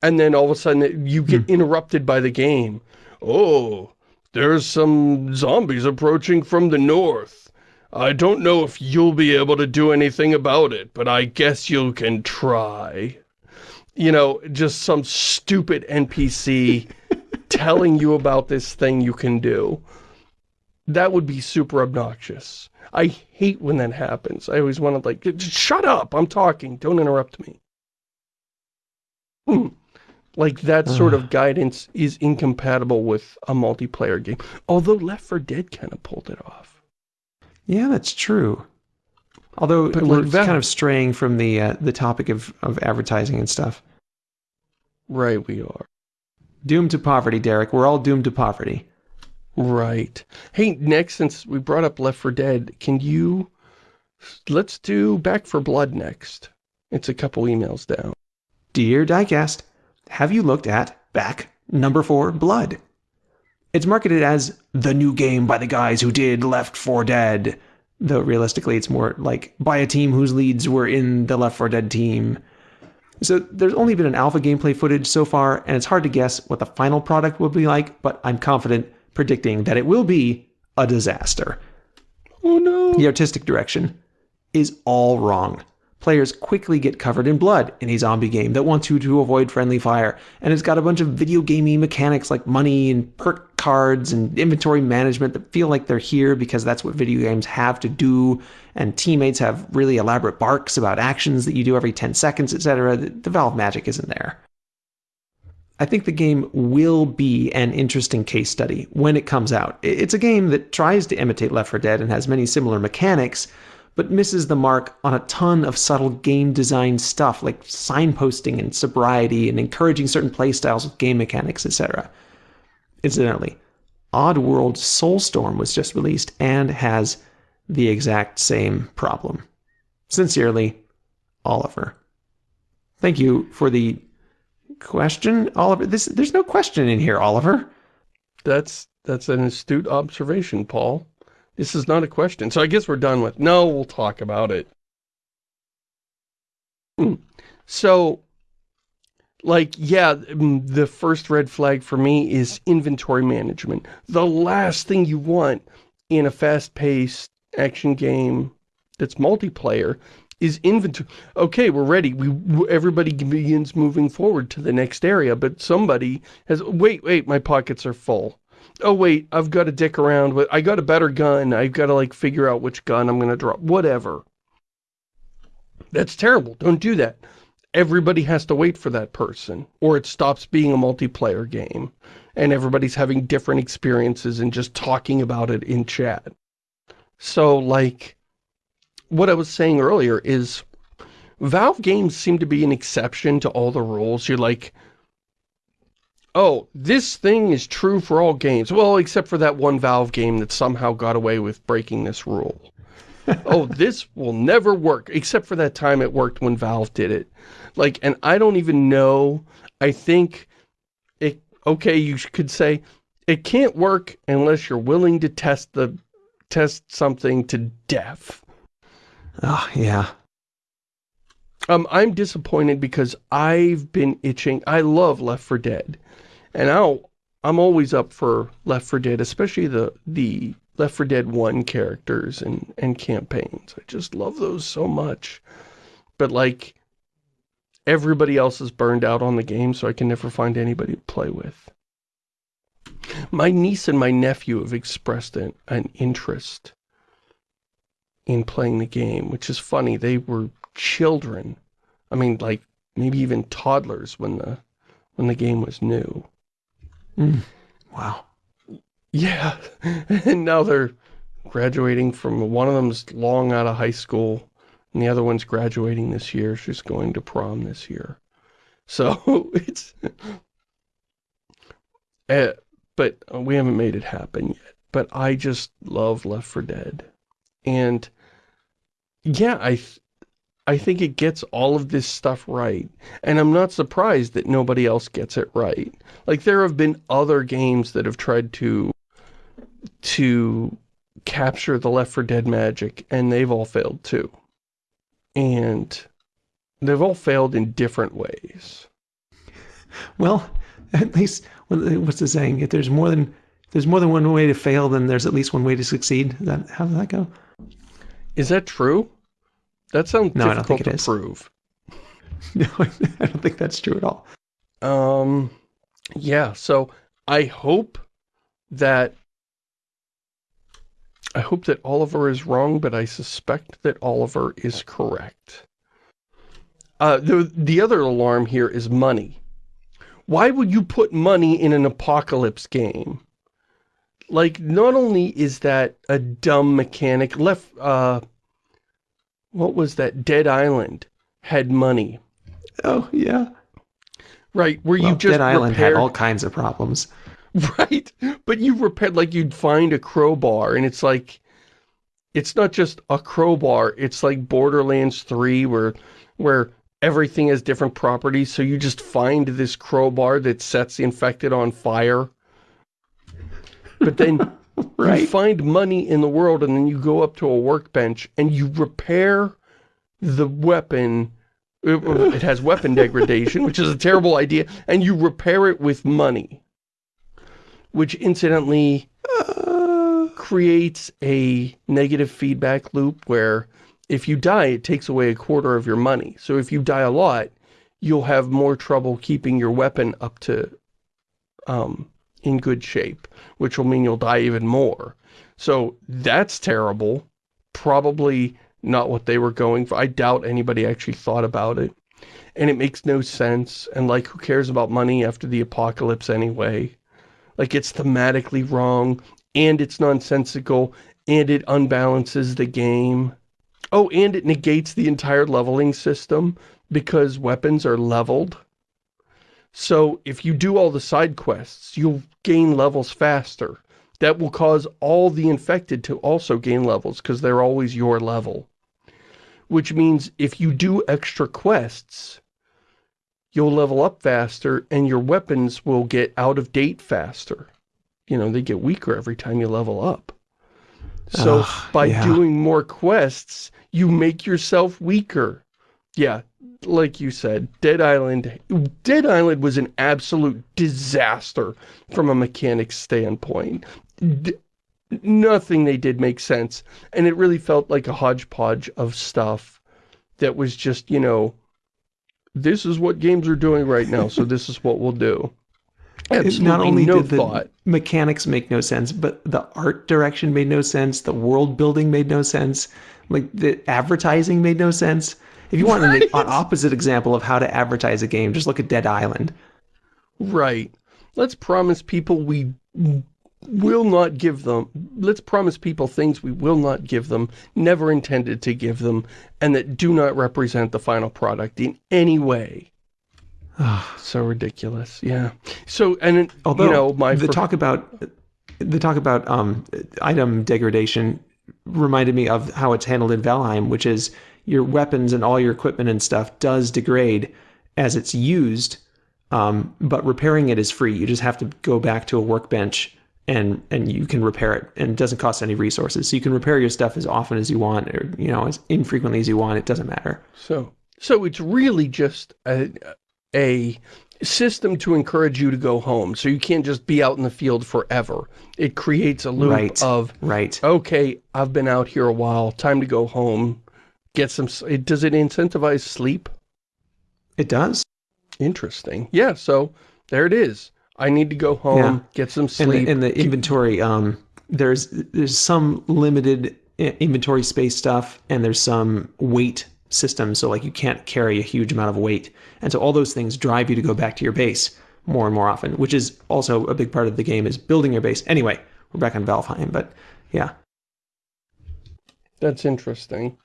And then all of a sudden you get hmm. interrupted by the game. Oh, there's some zombies approaching from the north. I don't know if you'll be able to do anything about it, but I guess you can try. You know, just some stupid NPC telling you about this thing you can do. That would be super obnoxious. I hate when that happens. I always want to like, shut up, I'm talking, don't interrupt me. Hmm. Like, that sort of guidance is incompatible with a multiplayer game. Although Left 4 Dead kind of pulled it off. Yeah, that's true. Although but we're like kind of straying from the uh, the topic of, of advertising and stuff. Right, we are. Doomed to poverty, Derek. We're all doomed to poverty. Right. Hey, next, since we brought up Left 4 Dead, can you... Let's do Back 4 Blood next. It's a couple emails down. Dear Diecast, have you looked at Back Number 4 Blood? It's marketed as the new game by the guys who did Left 4 Dead, though realistically it's more like by a team whose leads were in the Left 4 Dead team. So there's only been an alpha gameplay footage so far, and it's hard to guess what the final product will be like, but I'm confident predicting that it will be a disaster. Oh no. The artistic direction is all wrong players quickly get covered in blood in a zombie game that wants you to avoid friendly fire, and it's got a bunch of video gamey mechanics like money and perk cards and inventory management that feel like they're here because that's what video games have to do, and teammates have really elaborate barks about actions that you do every 10 seconds, etc. The Valve magic isn't there. I think the game will be an interesting case study when it comes out. It's a game that tries to imitate Left 4 Dead and has many similar mechanics, but misses the mark on a ton of subtle game design stuff like signposting and sobriety and encouraging certain playstyles with game mechanics, etc. Incidentally, Oddworld Soulstorm was just released and has the exact same problem. Sincerely, Oliver. Thank you for the question, Oliver. This, there's no question in here, Oliver. That's that's an astute observation, Paul. This is not a question. So I guess we're done with, no, we'll talk about it. Hmm. So, like, yeah, mm, the first red flag for me is inventory management. The last thing you want in a fast-paced action game that's multiplayer is inventory. Okay, we're ready. We Everybody begins moving forward to the next area, but somebody has, wait, wait, my pockets are full oh wait, I've got to dick around with, I got a better gun, I've got to like figure out which gun I'm going to drop, whatever. That's terrible. Don't do that. everybody has to wait for that person, or it stops being a multiplayer game, and everybody's having different experiences and just talking about it in chat. So, like, what I was saying earlier is, Valve games seem to be an exception to all the rules. You're like, oh, this thing is true for all games. Well, except for that one Valve game that somehow got away with breaking this rule. oh, this will never work, except for that time it worked when Valve did it. Like, and I don't even know, I think, it, okay, you could say, it can't work unless you're willing to test the, test something to death. Oh, yeah. Um, I'm disappointed because I've been itching. I love Left 4 Dead. And I'll, I'm always up for Left 4 Dead, especially the, the Left 4 Dead 1 characters and, and campaigns. I just love those so much. But like, everybody else is burned out on the game, so I can never find anybody to play with. My niece and my nephew have expressed an, an interest in playing the game, which is funny. They were children. I mean, like, maybe even toddlers when the when the game was new. Mm. Wow. Yeah, and now they're graduating from, one of them's long out of high school, and the other one's graduating this year. She's going to prom this year. So, it's... Uh, but we haven't made it happen yet. But I just love Left 4 Dead. And, yeah, I, I think it gets all of this stuff right. And I'm not surprised that nobody else gets it right. Like, there have been other games that have tried to to capture the Left 4 Dead magic, and they've all failed too. And they've all failed in different ways. Well, at least, what's the saying? If there's more than there's more than one way to fail, then there's at least one way to succeed. That how does that go? Is that true? That sounds no, difficult to prove. no, I don't think that's true at all. Um, yeah, so I hope that I hope that Oliver is wrong, but I suspect that Oliver is correct. Uh, the, the other alarm here is money. Why would you put money in an apocalypse game? Like, not only is that a dumb mechanic, left, uh, what was that? Dead Island had money. Oh, yeah. Right, where well, you just Dead Island repaired... had all kinds of problems. Right, but you repaired, like you'd find a crowbar and it's like, it's not just a crowbar, it's like Borderlands 3 where, where everything has different properties, so you just find this crowbar that sets the infected on fire. But then right. you find money in the world and then you go up to a workbench and you repair the weapon it, it has weapon degradation, which is a terrible idea, and you repair it with money which incidentally uh, creates a negative feedback loop where if you die, it takes away a quarter of your money. So if you die a lot, you'll have more trouble keeping your weapon up to, um, in good shape, which will mean you'll die even more. So that's terrible. Probably not what they were going for. I doubt anybody actually thought about it. And it makes no sense. And like, who cares about money after the apocalypse anyway? like it's thematically wrong, and it's nonsensical, and it unbalances the game. Oh, and it negates the entire leveling system because weapons are leveled. So if you do all the side quests, you'll gain levels faster. That will cause all the infected to also gain levels because they're always your level. Which means if you do extra quests, you'll level up faster and your weapons will get out of date faster. You know, they get weaker every time you level up. So by yeah. doing more quests, you make yourself weaker. Yeah, like you said, Dead Island, Dead Island was an absolute disaster from a mechanics standpoint. D nothing they did make sense. And it really felt like a hodgepodge of stuff that was just, you know, this is what games are doing right now, so this is what we'll do. Absolutely not only no did the thought. mechanics make no sense, but the art direction made no sense, the world building made no sense, like the advertising made no sense. If you want an, an opposite example of how to advertise a game, just look at Dead Island. Right. Let's promise people we will not give them, let's promise people things we will not give them, never intended to give them, and that do not represent the final product in any way. Oh, so ridiculous, yeah. So, and, Although, you know, my... The talk about, the talk about um, item degradation reminded me of how it's handled in Valheim, which is your weapons and all your equipment and stuff does degrade as it's used, um, but repairing it is free. You just have to go back to a workbench and and you can repair it and it doesn't cost any resources. So you can repair your stuff as often as you want or, you know, as infrequently as you want. It doesn't matter. So, so it's really just a, a system to encourage you to go home. So you can't just be out in the field forever. It creates a loop right. of, right. okay, I've been out here a while, time to go home, get some, it, does it incentivize sleep? It does. Interesting. Yeah, so there it is. I need to go home, yeah. get some sleep. In the, in the inventory, um, there's there's some limited inventory space stuff, and there's some weight systems. So like you can't carry a huge amount of weight, and so all those things drive you to go back to your base more and more often, which is also a big part of the game is building your base. Anyway, we're back on Valheim, but yeah. That's interesting.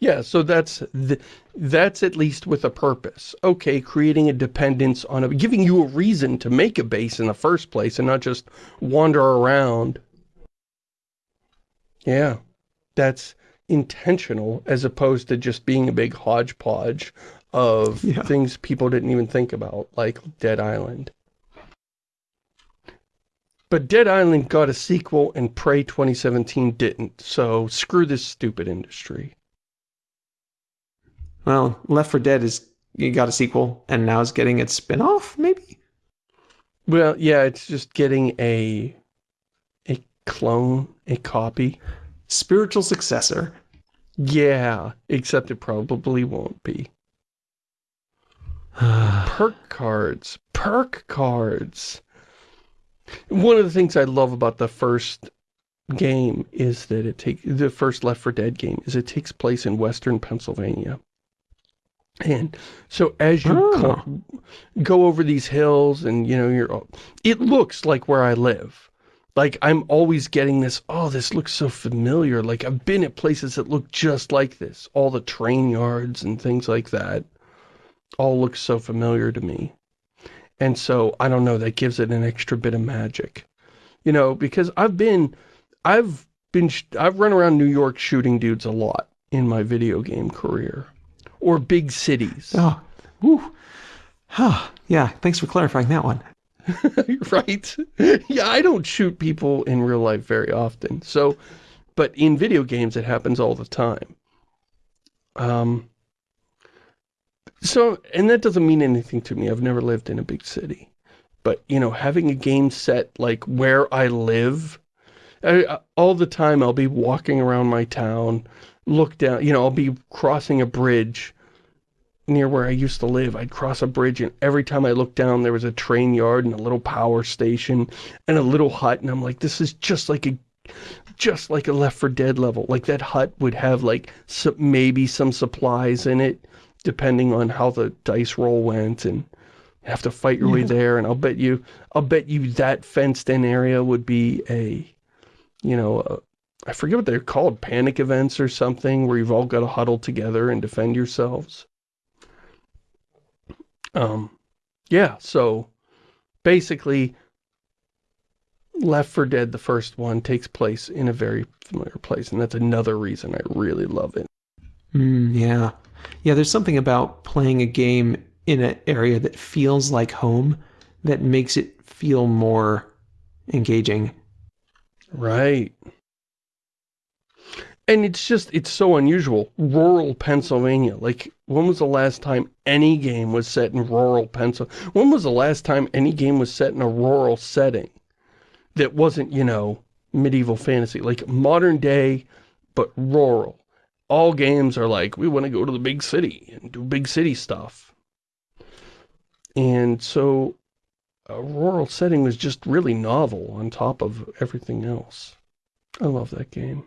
Yeah, so that's the, that's at least with a purpose. Okay, creating a dependence on a giving you a reason to make a base in the first place and not just wander around. Yeah. That's intentional as opposed to just being a big hodgepodge of yeah. things people didn't even think about, like Dead Island. But Dead Island got a sequel and Prey 2017 didn't, so screw this stupid industry. Well, Left 4 Dead is you got a sequel and now it's getting its spin-off, maybe? Well, yeah, it's just getting a a clone, a copy. Spiritual successor. Yeah, except it probably won't be. perk cards. Perk cards. One of the things I love about the first game is that it takes the first Left 4 Dead game is it takes place in western Pennsylvania. And so as you oh. go over these hills and, you know, you're, it looks like where I live. Like, I'm always getting this, oh, this looks so familiar. Like, I've been at places that look just like this. All the train yards and things like that all look so familiar to me. And so, I don't know, that gives it an extra bit of magic. You know, because I've been, I've been, I've run around New York shooting dudes a lot in my video game career or big cities. Oh, whew. Huh. Yeah, thanks for clarifying that one. right? Yeah, I don't shoot people in real life very often. So, but in video games, it happens all the time. Um, so, and that doesn't mean anything to me. I've never lived in a big city. But, you know, having a game set like where I live, I, all the time I'll be walking around my town, look down, you know, I'll be crossing a bridge near where I used to live. I'd cross a bridge and every time I looked down there was a train yard and a little power station and a little hut and I'm like, this is just like a just like a Left 4 Dead level. Like that hut would have like some, maybe some supplies in it depending on how the dice roll went and have to fight your yeah. way there and I'll bet you I'll bet you that fenced in area would be a you know a, I forget what they're called, panic events or something, where you've all got to huddle together and defend yourselves. Um, yeah, so basically, Left 4 Dead, the first one, takes place in a very familiar place, and that's another reason I really love it. Mm, yeah. Yeah, there's something about playing a game in an area that feels like home that makes it feel more engaging. Right. And it's just, it's so unusual. Rural Pennsylvania. Like, when was the last time any game was set in rural Pennsylvania? When was the last time any game was set in a rural setting that wasn't, you know, medieval fantasy? Like, modern day, but rural. All games are like, we want to go to the big city and do big city stuff. And so, a rural setting was just really novel on top of everything else. I love that game.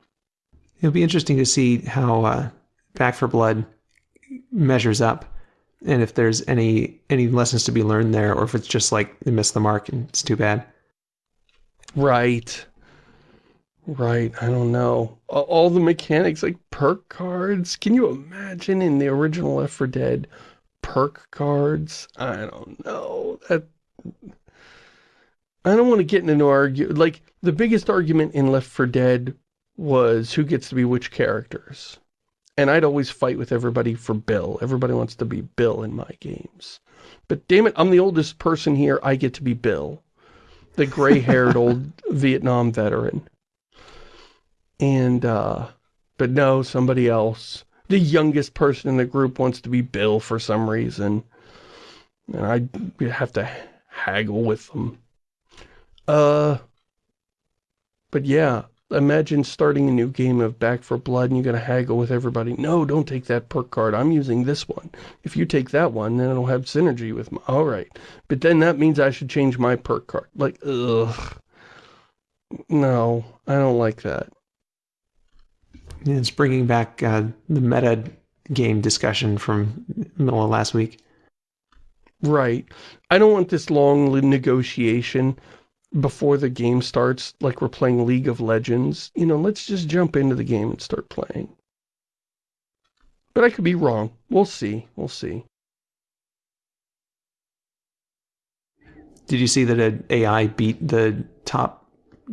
It'll be interesting to see how uh, Back 4 Blood measures up and if there's any any lessons to be learned there or if it's just like they missed the mark and it's too bad. Right. Right, I don't know. All the mechanics, like perk cards. Can you imagine in the original Left 4 Dead, perk cards? I don't know. That I don't want to get into an argument. Like, the biggest argument in Left 4 Dead was who gets to be which characters. And I'd always fight with everybody for Bill. Everybody wants to be Bill in my games. But damn it, I'm the oldest person here. I get to be Bill. The gray-haired old Vietnam veteran. And, uh, but no, somebody else. The youngest person in the group wants to be Bill for some reason. And I have to haggle with them. Uh, but yeah, imagine starting a new game of Back 4 Blood and you gotta haggle with everybody. No, don't take that perk card. I'm using this one. If you take that one, then it'll have synergy with my... Alright. But then that means I should change my perk card. Like, ugh. No, I don't like that. It's bringing back uh, the meta game discussion from middle of last week. Right. I don't want this long negotiation before the game starts, like we're playing League of Legends. You know, let's just jump into the game and start playing. But I could be wrong. We'll see. We'll see. Did you see that an AI beat the top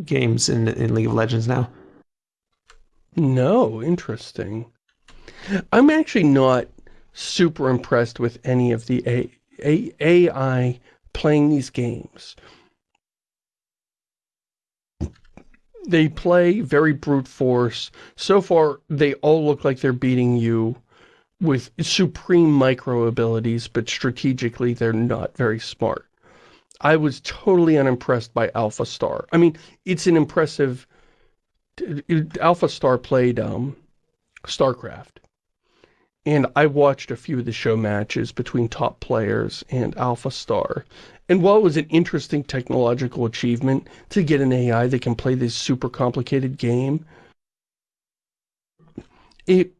games in, in League of Legends now? No, interesting. I'm actually not super impressed with any of the A A AI playing these games. They play very brute force. So far, they all look like they're beating you with supreme micro abilities, but strategically they're not very smart. I was totally unimpressed by AlphaStar. I mean, it's an impressive AlphaStar played um, StarCraft. And I watched a few of the show matches between top players and AlphaStar. And while it was an interesting technological achievement to get an AI that can play this super complicated game, it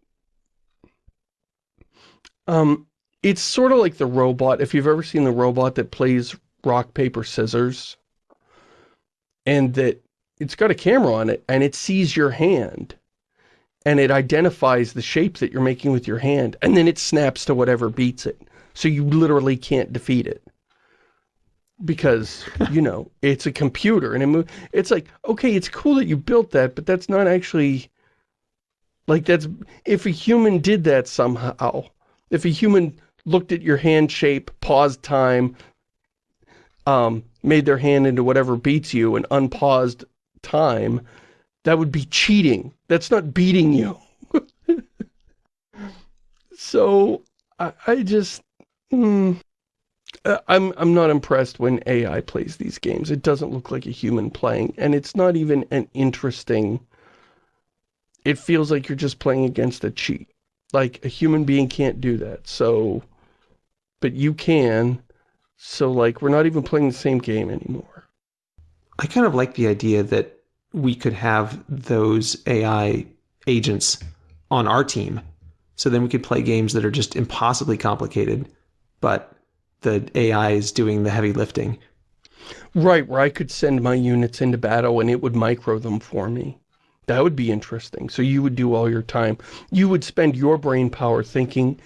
um it's sort of like the robot, if you've ever seen the robot that plays rock, paper, scissors, and that it's got a camera on it and it sees your hand and it identifies the shape that you're making with your hand and then it snaps to whatever beats it. So you literally can't defeat it. Because, you know, it's a computer and it it's like, okay, it's cool that you built that, but that's not actually, like that's, if a human did that somehow, if a human looked at your hand shape, paused time, um, made their hand into whatever beats you and unpaused time, that would be cheating. That's not beating you. so, I, I just... Hmm, I'm, I'm not impressed when AI plays these games. It doesn't look like a human playing, and it's not even an interesting... It feels like you're just playing against a cheat. Like, a human being can't do that, so... But you can, so, like, we're not even playing the same game anymore. I kind of like the idea that we could have those AI agents on our team. So then we could play games that are just impossibly complicated, but the AI is doing the heavy lifting. Right, where I could send my units into battle and it would micro them for me. That would be interesting. So you would do all your time. You would spend your brain power thinking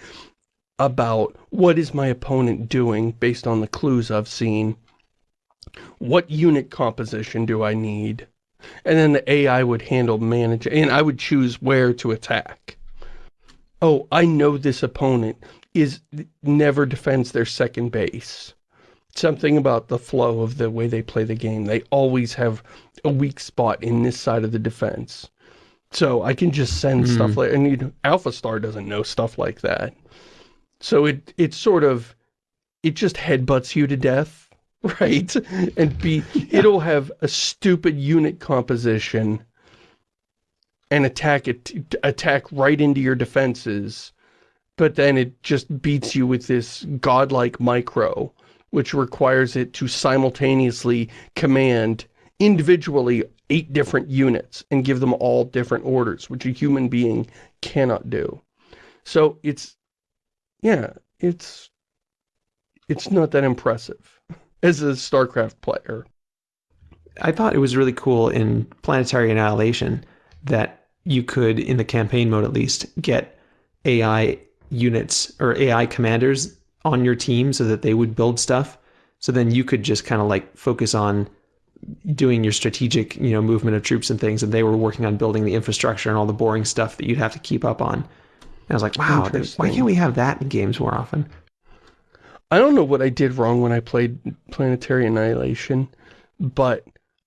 about what is my opponent doing based on the clues I've seen what unit composition do I need? And then the AI would handle manage, and I would choose where to attack. Oh, I know this opponent is never defends their second base. Something about the flow of the way they play the game. They always have a weak spot in this side of the defense. So I can just send mm. stuff like, and you know, AlphaStar doesn't know stuff like that. So it, it sort of, it just headbutts you to death right? And be, yeah. it'll have a stupid unit composition and attack it, attack right into your defenses, but then it just beats you with this godlike micro, which requires it to simultaneously command individually eight different units and give them all different orders, which a human being cannot do. So it's yeah, it's it's not that impressive as a StarCraft player. I thought it was really cool in Planetary Annihilation that you could, in the campaign mode at least, get AI units or AI commanders on your team so that they would build stuff. So then you could just kind of like focus on doing your strategic, you know, movement of troops and things, and they were working on building the infrastructure and all the boring stuff that you'd have to keep up on. And I was like, wow, why can't we have that in games more often? I don't know what I did wrong when I played Planetary Annihilation, but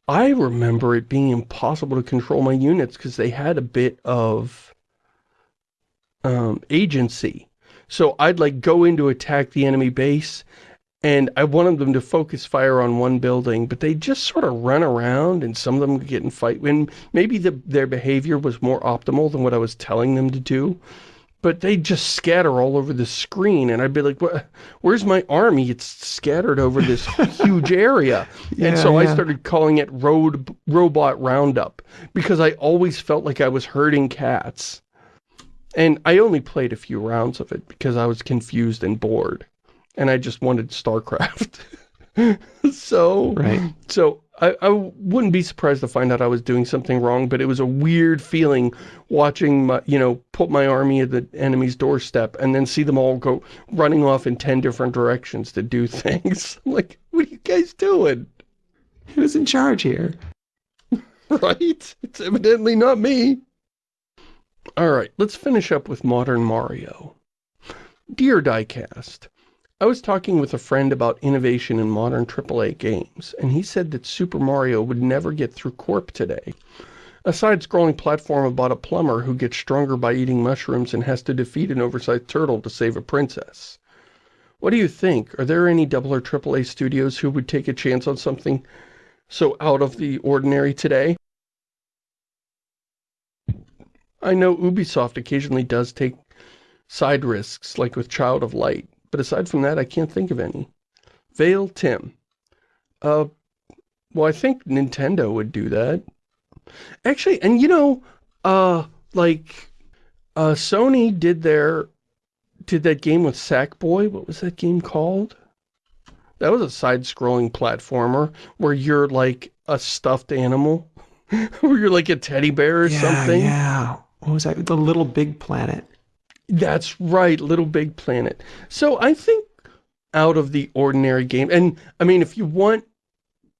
I remember it being impossible to control my units because they had a bit of um, agency. So I'd like go in to attack the enemy base and I wanted them to focus fire on one building, but they just sort of run around and some of them get in fight. And maybe the, their behavior was more optimal than what I was telling them to do but they just scatter all over the screen and I'd be like, where's my army? It's scattered over this huge area. yeah, and so yeah. I started calling it Road Robot Roundup because I always felt like I was herding cats. And I only played a few rounds of it because I was confused and bored. And I just wanted StarCraft. so, right. so I, I wouldn't be surprised to find out I was doing something wrong, but it was a weird feeling watching, my, you know, put my army at the enemy's doorstep and then see them all go running off in 10 different directions to do things. I'm like, what are you guys doing? Who's in charge here? right? It's evidently not me. All right, let's finish up with Modern Mario. Dear Diecast, I was talking with a friend about innovation in modern AAA games, and he said that Super Mario would never get through Corp today. A side-scrolling platform about a plumber who gets stronger by eating mushrooms and has to defeat an oversized turtle to save a princess. What do you think? Are there any double or AAA studios who would take a chance on something so out of the ordinary today? I know Ubisoft occasionally does take side risks, like with Child of Light, but aside from that, I can't think of any. Vale Tim. Uh, well, I think Nintendo would do that. Actually, and you know, uh, like, uh, Sony did their, did that game with Sackboy. What was that game called? That was a side-scrolling platformer where you're like a stuffed animal. where you're like a teddy bear or yeah, something. Yeah, What was that? The Little Big Planet. That's right, Little Big Planet. So I think out of the ordinary game, and I mean, if you want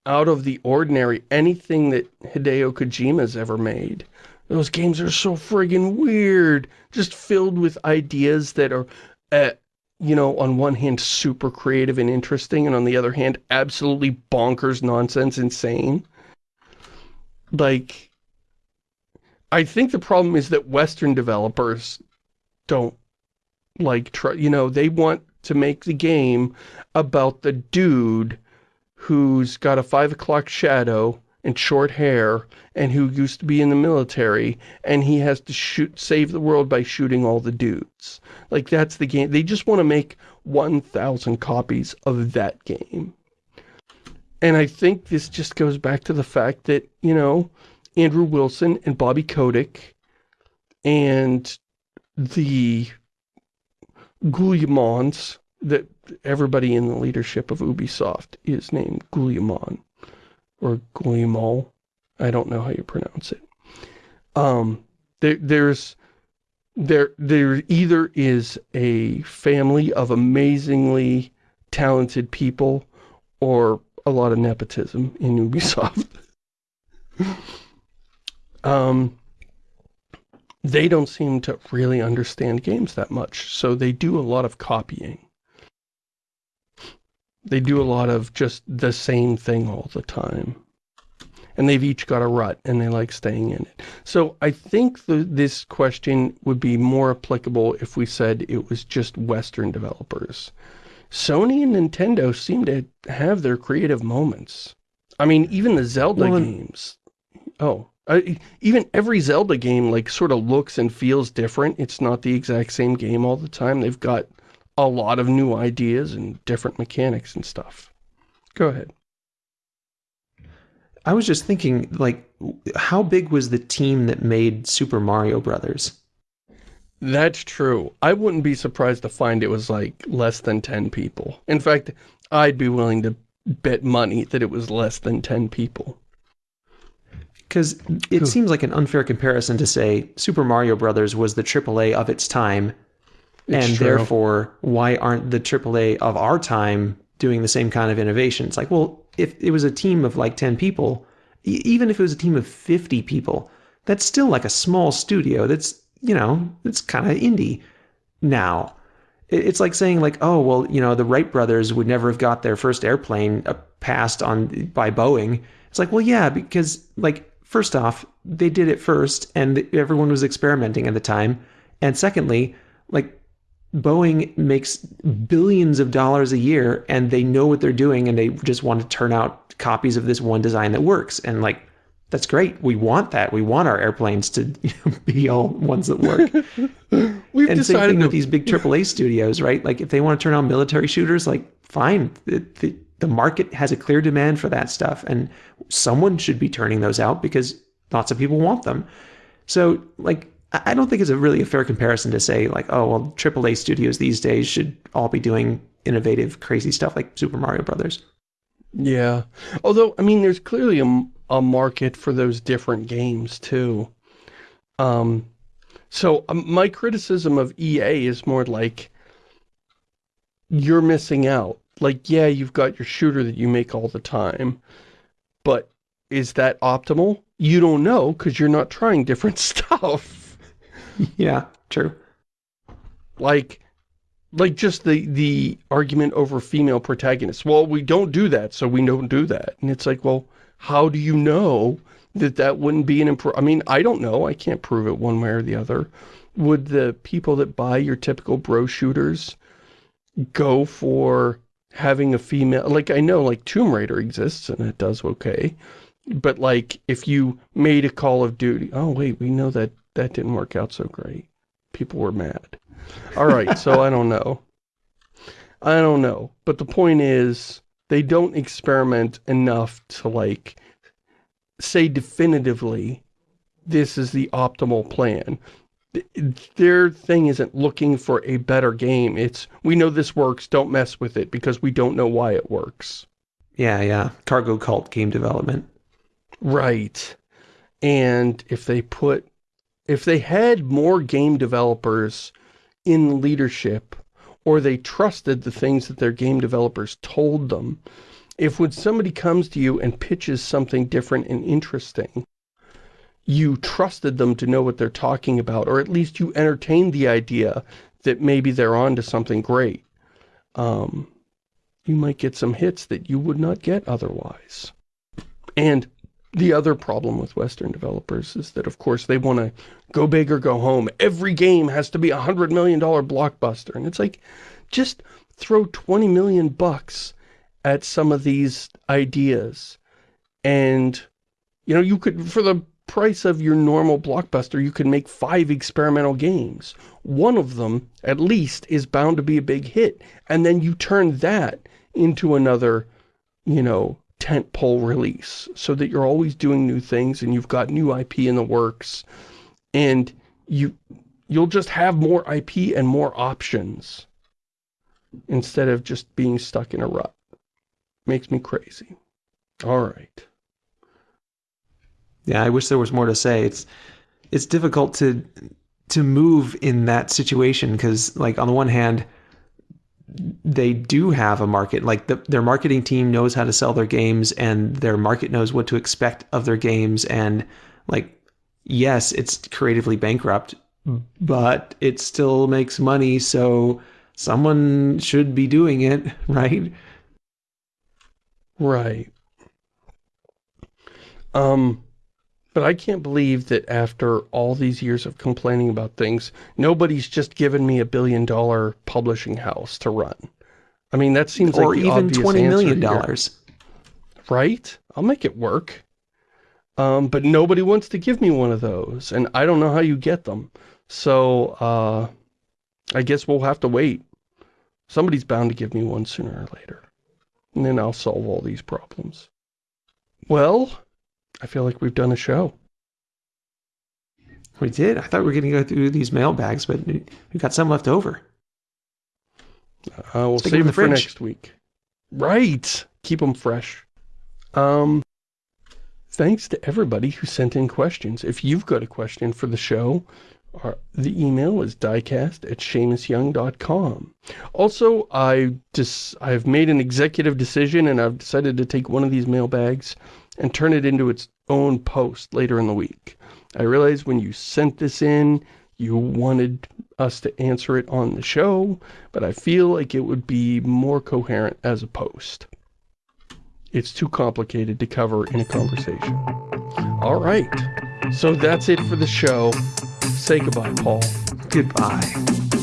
out of the ordinary, anything that Hideo Kojima's ever made, those games are so friggin' weird, just filled with ideas that are, uh, you know, on one hand, super creative and interesting, and on the other hand, absolutely bonkers nonsense insane. Like, I think the problem is that Western developers don't like try, you know, they want to make the game about the dude who's got a five o'clock shadow and short hair and who used to be in the military and he has to shoot save the world by shooting all the dudes. Like that's the game. They just want to make 1,000 copies of that game. And I think this just goes back to the fact that, you know, Andrew Wilson and Bobby Kotick and the Guillemons that everybody in the leadership of Ubisoft is named Guillemon or Guillemot. I don't know how you pronounce it. Um, there, there's there there either is a family of amazingly talented people or a lot of nepotism in Ubisoft. um, they don't seem to really understand games that much, so they do a lot of copying. They do a lot of just the same thing all the time. And they've each got a rut, and they like staying in it. So I think the, this question would be more applicable if we said it was just Western developers. Sony and Nintendo seem to have their creative moments. I mean, even the Zelda well, games. Oh, uh, even every Zelda game like sort of looks and feels different. It's not the exact same game all the time. They've got a lot of new ideas and different mechanics and stuff. Go ahead. I was just thinking, like, how big was the team that made Super Mario Brothers? That's true. I wouldn't be surprised to find it was like less than 10 people. In fact, I'd be willing to bet money that it was less than 10 people. Because it seems like an unfair comparison to say Super Mario Brothers was the AAA of its time, it's and true. therefore, why aren't the AAA of our time doing the same kind of innovation? It's like, well, if it was a team of like 10 people, even if it was a team of 50 people, that's still like a small studio. That's, you know, it's kind of indie now. It's like saying like, oh, well, you know, the Wright brothers would never have got their first airplane uh, passed on by Boeing. It's like, well, yeah, because like, first off, they did it first and everyone was experimenting at the time. And secondly, like Boeing makes billions of dollars a year and they know what they're doing and they just want to turn out copies of this one design that works. And like, that's great. We want that. We want our airplanes to be all ones that work. We've and same thing to... with these big AAA studios, right? Like if they want to turn out military shooters, like fine. The, the, the market has a clear demand for that stuff and someone should be turning those out because lots of people want them. So like I don't think it's a really a fair comparison to say like, oh, well, AAA studios these days should all be doing innovative, crazy stuff like Super Mario Brothers. Yeah. Although, I mean, there's clearly a, a market for those different games, too. Um, so um, my criticism of EA is more like, you're missing out. Like, yeah, you've got your shooter that you make all the time, but is that optimal? You don't know because you're not trying different stuff. yeah, true. Like, like just the, the argument over female protagonists. Well, we don't do that, so we don't do that. And it's like, well, how do you know that that wouldn't be an improve? I mean, I don't know. I can't prove it one way or the other. Would the people that buy your typical bro shooters go for having a female, like I know like Tomb Raider exists and it does okay, but like if you made a Call of Duty, oh wait, we know that that didn't work out so great. People were mad. All right, so I don't know. I don't know. But the point is, they don't experiment enough to, like, say definitively, this is the optimal plan. Their thing isn't looking for a better game. It's, we know this works, don't mess with it, because we don't know why it works. Yeah, yeah. Cargo cult game development. Right. And if they put if they had more game developers in leadership, or they trusted the things that their game developers told them, if when somebody comes to you and pitches something different and interesting, you trusted them to know what they're talking about, or at least you entertained the idea that maybe they're on to something great, um, you might get some hits that you would not get otherwise. And the other problem with Western developers is that, of course, they want to go big or go home. Every game has to be a $100 million blockbuster. And it's like, just throw 20 million bucks at some of these ideas. And, you know, you could, for the price of your normal blockbuster, you can make five experimental games. One of them, at least, is bound to be a big hit. And then you turn that into another, you know, tentpole release so that you're always doing new things and you've got new IP in the works and you you'll just have more IP and more options instead of just being stuck in a rut. Makes me crazy. All right. Yeah, I wish there was more to say. It's it's difficult to to move in that situation because like on the one hand they do have a market like the, their marketing team knows how to sell their games and their market knows what to expect of their games. And like yes it's creatively bankrupt but it still makes money so someone should be doing it right? Right. Um but I can't believe that after all these years of complaining about things, nobody's just given me a billion dollar publishing house to run. I mean, that seems or like Or even $20 million. Dollars. Right? I'll make it work. Um, but nobody wants to give me one of those, and I don't know how you get them. So, uh, I guess we'll have to wait. Somebody's bound to give me one sooner or later. And then I'll solve all these problems. Well, I feel like we've done a show. We did. I thought we were going to go through these mailbags, but we got some left over. Uh, we'll Stick save it for next week. Right. Keep them fresh. Um, thanks to everybody who sent in questions. If you've got a question for the show, our, the email is diecast at ShamusYoung.com. Also, I just I've made an executive decision and I've decided to take one of these mailbags and turn it into its own post later in the week. I realized when you sent this in, you wanted us to answer it on the show, but I feel like it would be more coherent as a post. It's too complicated to cover in a conversation. All right. So that's it for the show. Say goodbye, Paul. Goodbye.